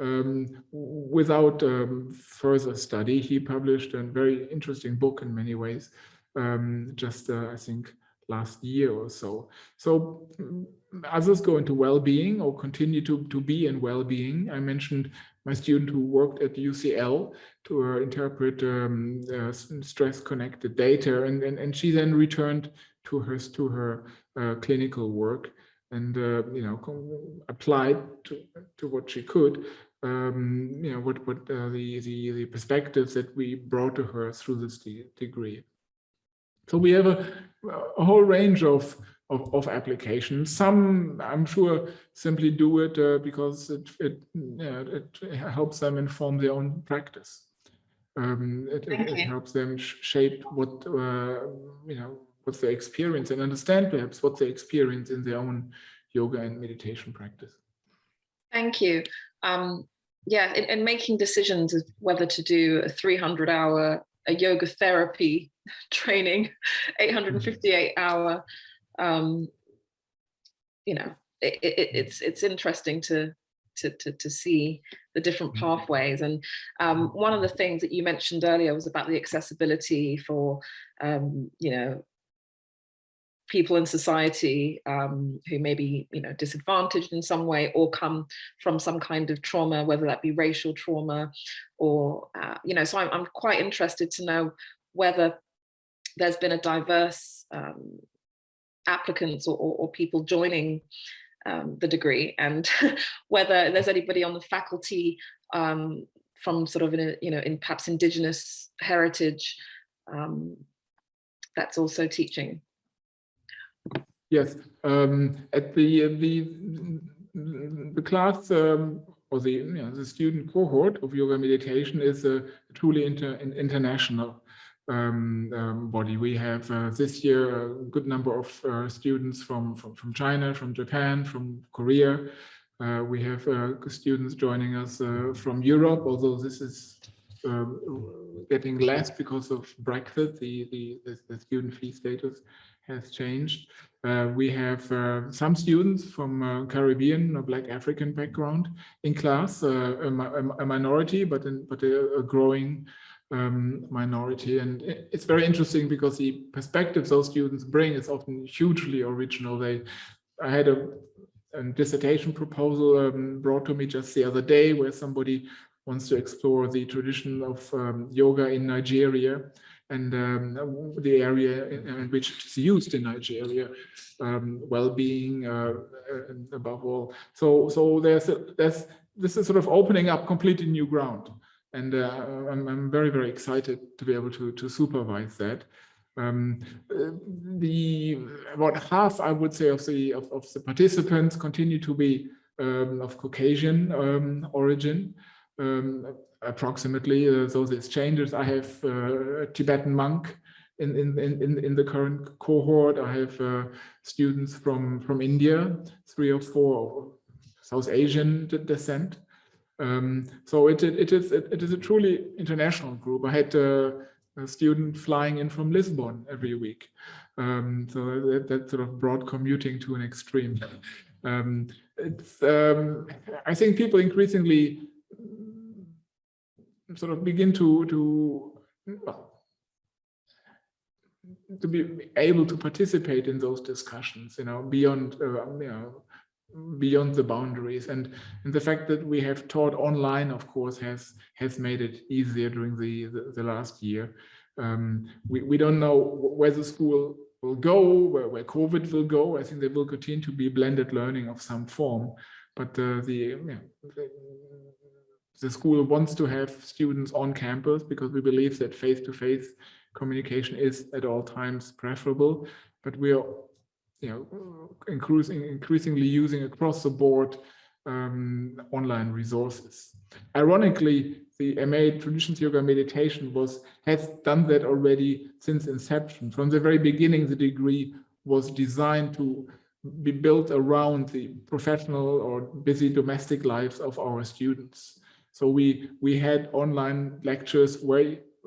um, without um, further study. He published a very interesting book in many ways, um, just uh, I think last year or so. So mm, others go into well-being or continue to, to be in well-being. I mentioned my student who worked at UCL to uh, interpret um, uh, stress-connected data, and, and, and she then returned to her to her uh, clinical work and uh, you know applied to to what she could um, you know what what uh, the, the the perspectives that we brought to her through this de degree. So we have a, a whole range of, of, of applications. Some, I'm sure, simply do it uh, because it it, it helps them inform their own practice. Um, it, it, it, helps them shape what uh, you know what's their experience and understand perhaps what they experience in their own yoga and meditation practice. Thank you. Um, yeah, in, making decisions of whether to do a 300 hour a yoga therapy <laughs> training, 858 hour, um, you know, it, it, it's it's interesting to to, to, to see the different mm-hmm. pathways. And um, one of the things that you mentioned earlier was about the accessibility for, um, you know, people in society um, who may be you know disadvantaged in some way or come from some kind of trauma whether that be racial trauma or uh, you know so I'm, I'm, quite interested to know whether there's been a diverse um, applicants or, or, or, people joining um, the degree and <laughs> whether there's anybody on the faculty um, from sort of in a, you know in perhaps indigenous heritage um, that's also teaching Yes, um, at the uh, the the class um, or the you know, the student cohort of yoga meditation is a truly inter, international um, um, body. We have uh, this year a good number of uh, students from, from from China, from Japan, from Korea. Uh, we have uh, students joining us uh, from Europe, although this is um, getting less because of Brexit, the, the, the, the student fee status has changed. Uh, we have uh, some students from uh, Caribbean or Black African background in class, uh, a, a, minority, but, in, but a, a growing um, minority. And it's very interesting because the perspectives those students bring is often hugely original. They, I had a, a dissertation proposal um, brought to me just the other day where somebody wants to explore the tradition of um, yoga in Nigeria and um, the area in, which it is used in Nigeria, um, well-being uh, above all. So, so there's a, there's this is sort of opening up completely new ground. And uh, I'm, I'm very, very excited to be able to, to supervise that. Um, uh, the about half, I would say, of the of, of the participants continue to be um, of Caucasian um, origin, um, approximately. Uh, those exchanges, I have uh, a Tibetan monk in, in, in, in the current cohort. I have uh, students from, from India, three or four South Asian descent. Um, so it, it, it is it, it is a truly international group. I had uh, a student flying in from Lisbon every week. Um, so that, that, sort of brought commuting to an extreme. Um, it's, um, I think people increasingly sort of begin to to well, to be able to participate in those discussions, you know, beyond uh, you know beyond the boundaries. And and the fact that we have taught online of course has has made it easier during the the, the last year. Um, we, we don't know where the school will go where, where covid will go. I think there will continue to be blended learning of some form. But uh, the, the the school wants to have students on campus because we believe that face-to-face -face communication is at all times preferable but we are you know, increasing, increasingly using across the board um, online resources. Ironically, the MA Traditions Yoga Meditation was has done that already since inception. From the very beginning, the degree was designed to be built around the professional or busy domestic lives of our students. So we we had online lectures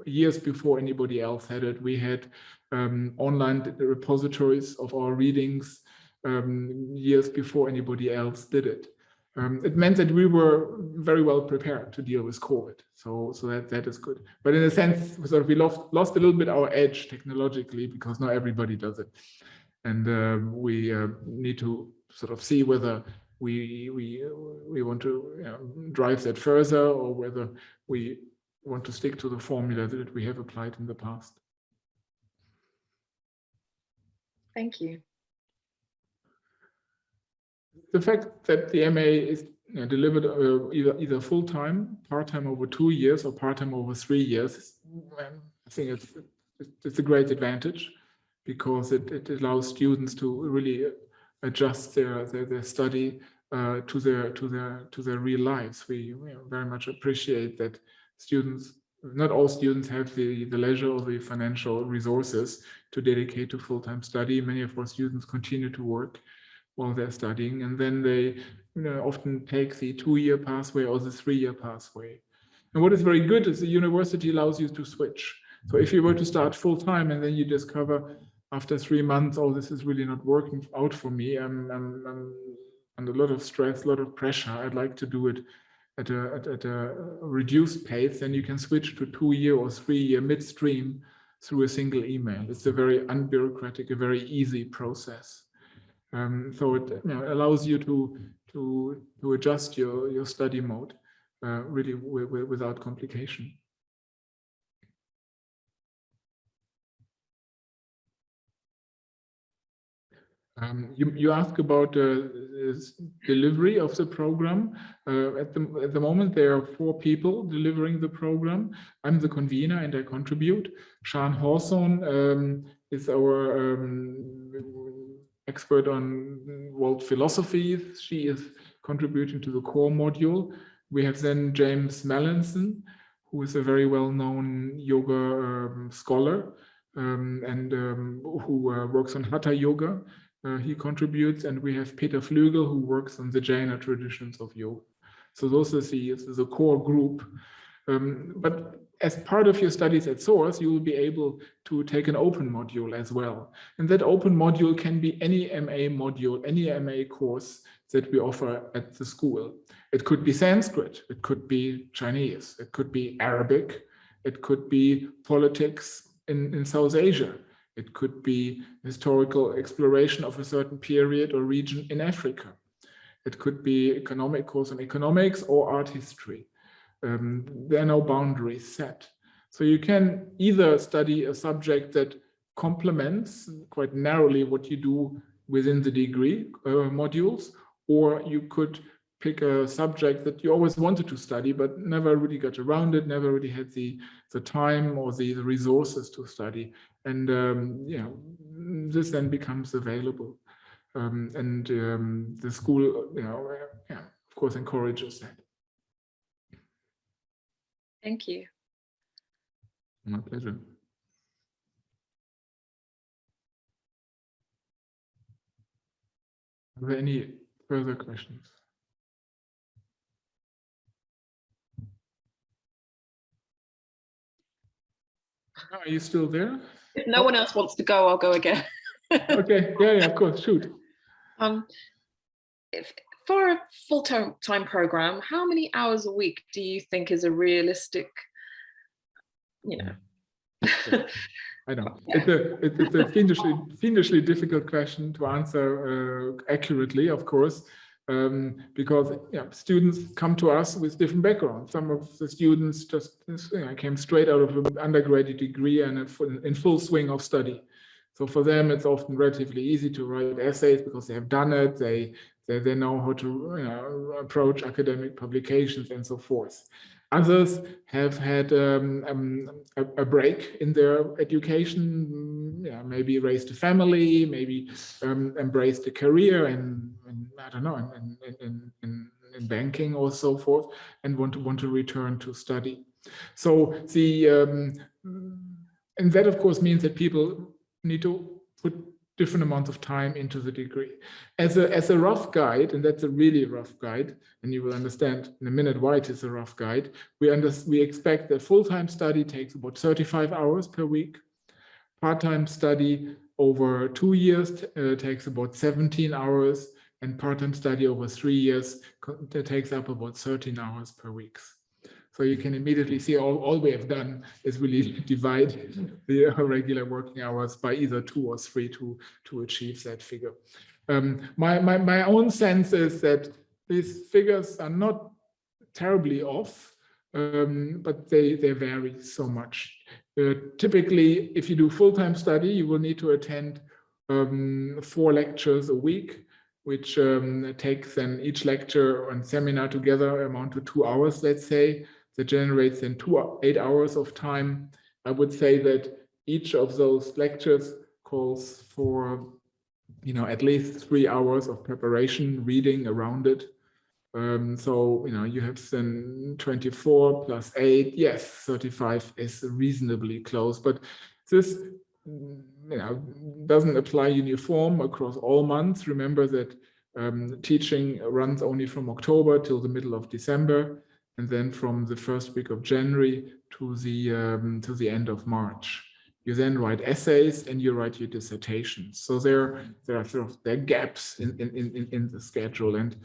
years before anybody else had it. We had um, online repositories of our readings um, years before anybody else did it. Um, it meant that we were very well prepared to deal with COVID. So, so that, that is good. But in a sense, sort of we lost, lost a little bit our edge technologically because not everybody does it. And um, we uh, need to sort of see whether we, we, we want to know, drive that further or whether we want to stick to the formula that we have applied in the past. Thank you. The fact that the MA is you know, delivered uh, either either full time, part time over two years, or part time over three years, um, I think it's it's a great advantage because it, it allows students to really adjust their their, their study uh, to their to their to their real lives. We know, very much appreciate that students not all students have the, the leisure or the financial resources to dedicate to full-time study. Many of our students continue to work while they're studying, and then they you know, often take the two-year pathway or the three-year pathway. And what is very good is the university allows you to switch. So if you were to start full-time and then you discover after three months, oh, this is really not working out for me, I'm, I'm, I'm under a lot of stress, a lot of pressure, I'd like to do it at a, at, at a reduced pace, then you can switch to two-year or three-year midstream through a single email. It's a very unbureaucratic, a very easy process. Um, so it you know, allows you to to to adjust your your study mode uh, really without complication. Um, you, you ask about uh, delivery of the program. Uh, at, the, at the moment, there are four people delivering the program. I'm the convener and I contribute. Sian Hawthorne um, is our um, expert on world philosophy. She is contributing to the core module. We have then James Mallinson, who is a very well-known yoga um, scholar um, and um, who uh, works on Hatha Yoga uh, he contributes, and we have Peter Flügel, who works on the Jaina traditions of yoga. So those are the, the core group. Um, but as part of your studies at SOAS, you will be able to take an open module as well. And that open module can be any MA module, any MA course that we offer at the school. It could be Sanskrit, it could be Chinese, it could be Arabic, it could be politics in, in South Asia. It could be historical exploration of a certain period or region in Africa. It could be economic course on economics or art history. Um, there are no boundaries set. So you can either study a subject that complements quite narrowly what you do within the degree uh, modules, or you could pick a subject that you always wanted to study, but never really got around it, never really had the, the time or the, the resources to study. And, um, you know, this then becomes available. Um, and um, the school, you know, uh, yeah, of course, encourages that. Thank you. My pleasure. Are there any further questions? Are you still there? If no one else wants to go, I'll go again. <laughs> Okay, yeah, yeah, of course, shoot. Um, if, for a full-time program, how many hours a week do you think is a realistic, you know? <laughs> I know. Yeah. <laughs> It's a, it's it's a fiendishly, fiendishly difficult question to answer uh, accurately, of course, um, because students come to us with different backgrounds. Some of the students just you know, came straight out of an undergraduate degree and in full- swing of study. So for them, it's often relatively easy to write essays because they have done it. They they, they know how to you know, approach academic publications and so forth. Others have had um, um, a, a break in their education, mm, yeah, maybe raised a family, maybe um, embraced a career in I don't know, in, in, in, in, in banking or so forth, and want to want to return to study. So the um, and that of course means that people need to put different amounts of time into the degree. As a, as a rough guide, and that's a really rough guide, and you will understand in a minute why it is a rough guide, we, under, we expect that full-time study takes about 35 hours per week. Part-time study over two years uh, takes about 17 hours, and part-time study over three years that takes up about 13 hours per week. So you can immediately see all, all we have done is really <laughs> divide the <laughs> regular working hours by either two or three to, to achieve that figure. Um, my, my, my own sense is that these figures are not terribly off, um, but they, they vary so much. Uh, typically, if you do full-time study, you will need to attend um, four lectures a week, which um, takes then each lecture and seminar together amount to two hours, let's say that generates then two eight hours of time. I would say that each of those lectures calls for, you know, at least three hours of preparation, reading around it. Um, so, you know, you have then 24 plus eight, yes, 35 is reasonably close, but this, you know, doesn't apply uniform across all months. Remember that um, teaching runs only from October till the middle of December and then from the first week of January to the um, to the end of March. You then write essays and you write your dissertations. So there there are sort of there are gaps in in in, in the schedule and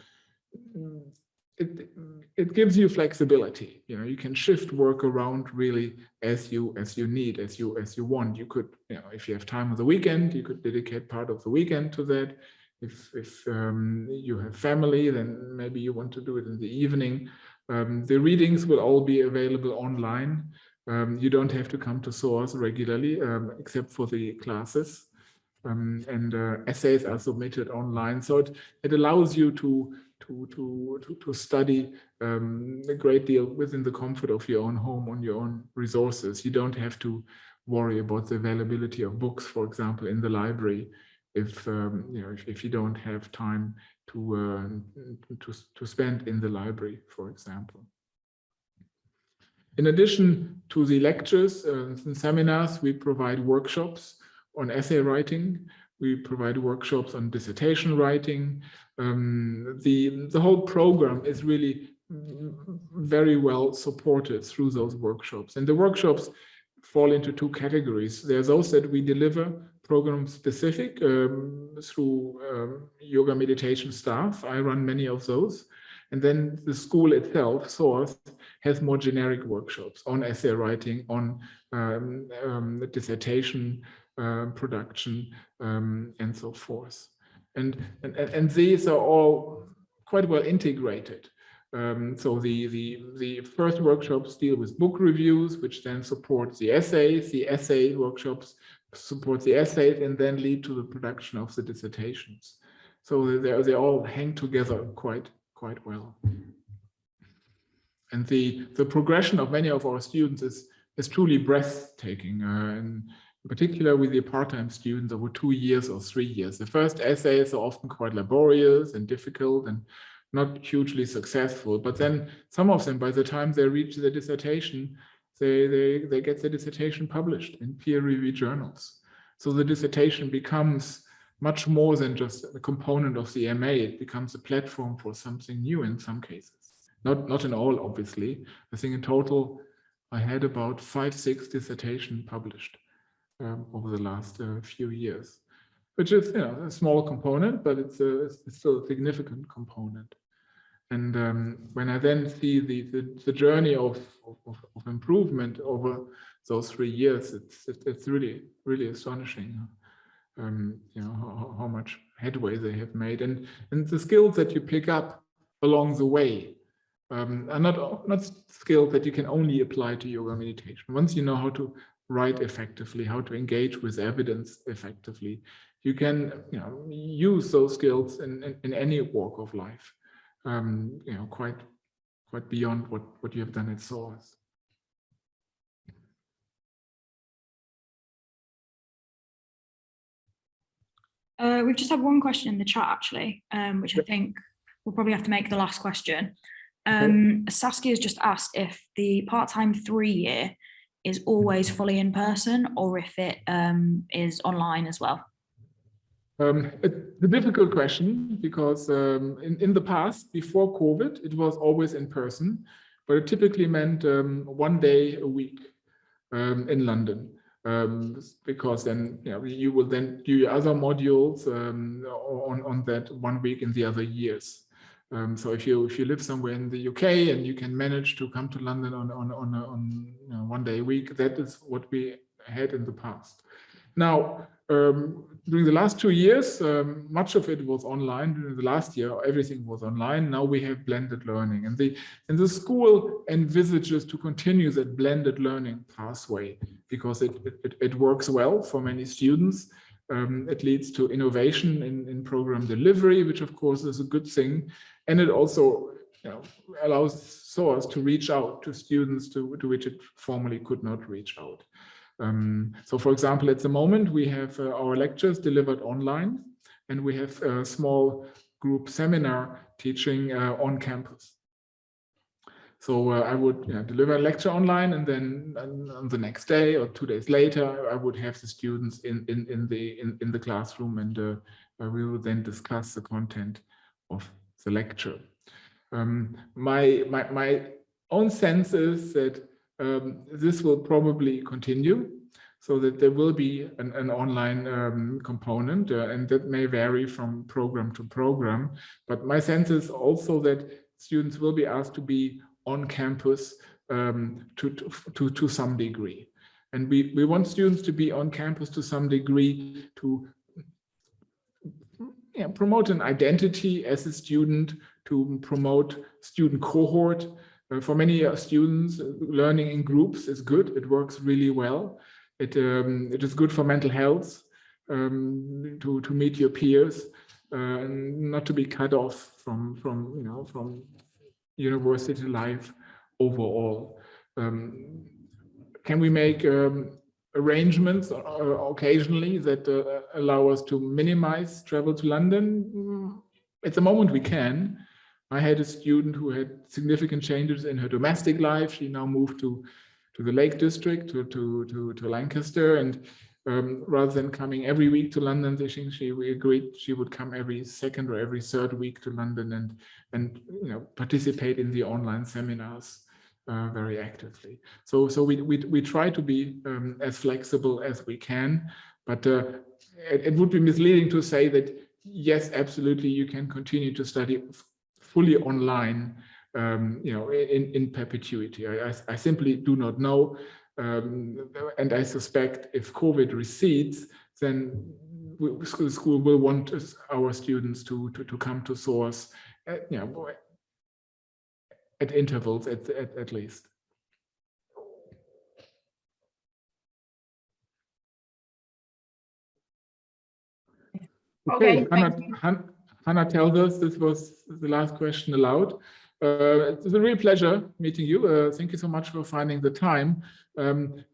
it it gives you flexibility. You know you can shift work around really as you as you need as you as you want. You could you know if you have time on the weekend you could dedicate part of the weekend to that. If if um, you have family then maybe you want to do it in the evening. Um, the readings will all be available online. Um, you don't have to come to SOAS regularly, um, except for the classes. Um, and uh, essays are submitted online. So it, it allows you to, to, to, to, to study um, a great deal within the comfort of your own home on your own resources. You don't have to worry about the availability of books, for example, in the library if um, you know if, if you don't have time to, uh, to to spend in the library, for example. In addition to the lectures uh, and seminars, we provide workshops on essay writing. We provide workshops on dissertation writing. Um, the the whole program is really very well supported through those workshops, and the workshops fall into two categories. There are those that we deliver program specific um, through um, yoga meditation staff. I run many of those. And then the school itself, SOAS, has more generic workshops on essay writing, on um, um, dissertation uh, production, um, and so forth. And, and, and these are all quite well integrated. Um, so the, the, the first workshops deal with book reviews, which then support the essays. The essay workshops support the essays and then lead to the production of the dissertations. So they, they all hang together quite, quite well. And the, the progression of many of our students is, is truly breathtaking. Uh, and in particular with the part-time students over two years or three years. The first essays are often quite laborious and difficult and not hugely successful. But then some of them, by the time they reach the dissertation, they, they, they get the dissertation published in peer-reviewed journals. So the dissertation becomes much more than just a component of the MA. It becomes a platform for something new in some cases. Not, not in all, obviously. I think in total, I had about five, six dissertation published um, over the last uh, few years, which is you know, a small component, but it's, a, it's still a significant component. And um, when I then see the, the, the journey of, of, of, improvement over those three years, it's, it's really, really astonishing. Um, you know, how, how, much headway they have made and, and the skills that you pick up along the way um, are not, not skills that you can only apply to yoga meditation. Once you know how to write effectively, how to engage with evidence effectively, you can you know, use those skills in, in, in any walk of life um, you know, quite quite beyond what what you have done at SOAS. Uh, we've just had one question in the chat actually, um, which I think we'll probably have to make the last question. Um, Saskia has just asked if the part-time three year is always fully in person or if it um, is online as well. Um, it's a difficult question because um, in, in the past, before COVID, it was always in person, but it typically meant um, one day a week um, in London. Um, because then you, know, you will then do your other modules on, on that one week in the other years. So if you if you live somewhere in the UK and you can manage to come to London on on on, on you know, one day a week, that is what we had in the past. Now, um, during the last two years, um, much of it was online. During the last year, everything was online. Now we have blended learning, and the and the school envisages to continue that blended learning pathway because it it, it works well for many students. Um, it leads to innovation in, in program delivery, which of course is a good thing, and it also you know, allows SOAS to reach out to students to, to which it formerly could not reach out. Um, so for example, at the moment, we have uh, our lectures delivered online and we have a small group seminar teaching uh, on campus. So uh, I would you know, deliver a lecture online and then on the next day or two days later, I would have the students in, in, in, the, in, in the classroom and uh, we will then discuss the content of the lecture. Um, my, my, my own sense is that um, this will probably continue so that there will be an, an online um, component uh, and that may vary from program to program. But my sense is also that students will be asked to be on campus um, to, to, to, some degree. And we, we want students to be on campus to some degree to yeah, promote an identity as a student, to promote student cohort, uh, for many uh, students, uh, learning in groups is good. It works really well. It um, it is good for mental health um, to to meet your peers, uh, not to be cut off from from you know from university life overall. Um, can we make um, arrangements uh, occasionally that uh, allow us to minimize travel to London? Mm, at the moment, we can. I had a student who had significant changes in her domestic life. She now moved to, to the Lake District, to, to, to, to Lancaster. And um, rather than coming every week to London, she, she we agreed she would come every second or every third week to London and, and you know, participate in the online seminars uh, very actively. So, so we, we, we try to be um, as flexible as we can, but uh, it, it would be misleading to say that yes, absolutely, you can continue to study fully online, um, you know, in, in perpetuity. I, I, I simply do not know. Um, and I suspect if COVID recedes, then school, school will want our students to, to, to come to SOAS at, you know, at intervals at, at, at least. Okay, okay Hannah, Hannah tells us this was the last question allowed. Uh, it's a real pleasure meeting you. Uh, thank you so much for finding the time. Um,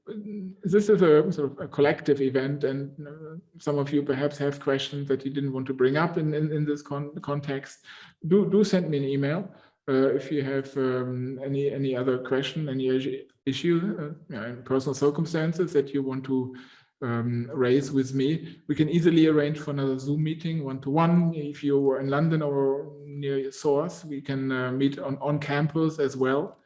this is a sort of a collective event and uh, some of you perhaps have questions that you didn't want to bring up in, in, in this con context. Do, do send me an email if you have um, any, any other question, any issue, uh, yeah, personal circumstances that you want to um, raise with me. We can easily arrange for another Zoom meeting one-to-one. If you're in London or near SOAS, we can uh, meet on, on campus as well.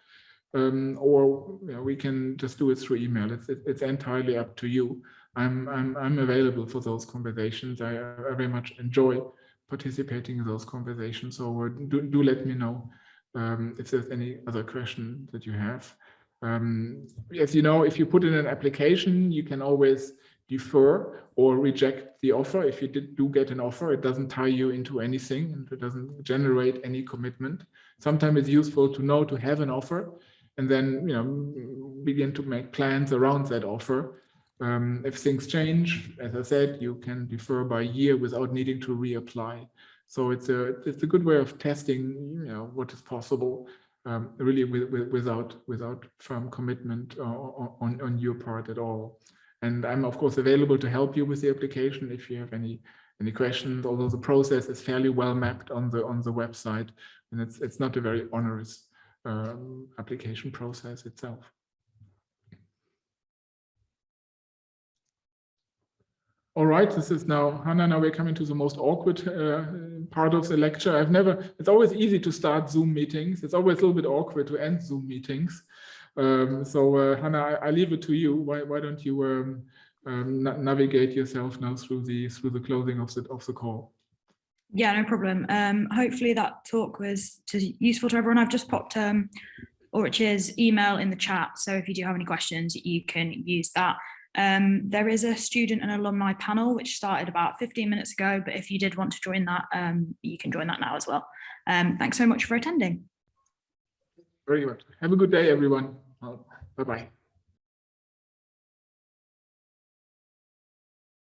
Um, or you we can just do it through email. It's, it, it's entirely up to you. I'm, I'm, I'm available for those conversations. I, I very much enjoy participating in those conversations. So uh, do, do let me know um, if there's any other question that you have. Um, as you know, if you put in an application, you can always defer or reject the offer. If you did, do get an offer, it doesn't tie you into anything and it doesn't generate any commitment. Sometimes it's useful to know to have an offer and then you know begin to make plans around that offer. Um, if things change, as I said, you can defer by year without needing to reapply. So it's a it's a good way of testing, you know, what is possible, um, really with, with, without without firm commitment uh, on on your part at all. And I'm of course available to help you with the application if you have any any questions. Although the process is fairly well mapped on the on the website, and it's it's not a very onerous um, application process itself. All right, this is now, Hannah, now we're coming to the most awkward uh, part of the lecture. I've never, it's always easy to start Zoom meetings. It's always a little bit awkward to end Zoom meetings. Um, so uh, Hannah, I, I, leave it to you. Why, why don't you um, um, na navigate yourself now through the through the closing of the of the call? Yeah, no problem. Um, hopefully that talk was useful to everyone. I've just popped um, email in the chat. So if you do have any questions, you can use that. Um, there is a student and alumni panel which started about 15 minutes ago, but if you did want to join that, um, you can join that now as well. Um, thanks so much for attending. Very much. Have a good day, everyone. Bye-bye.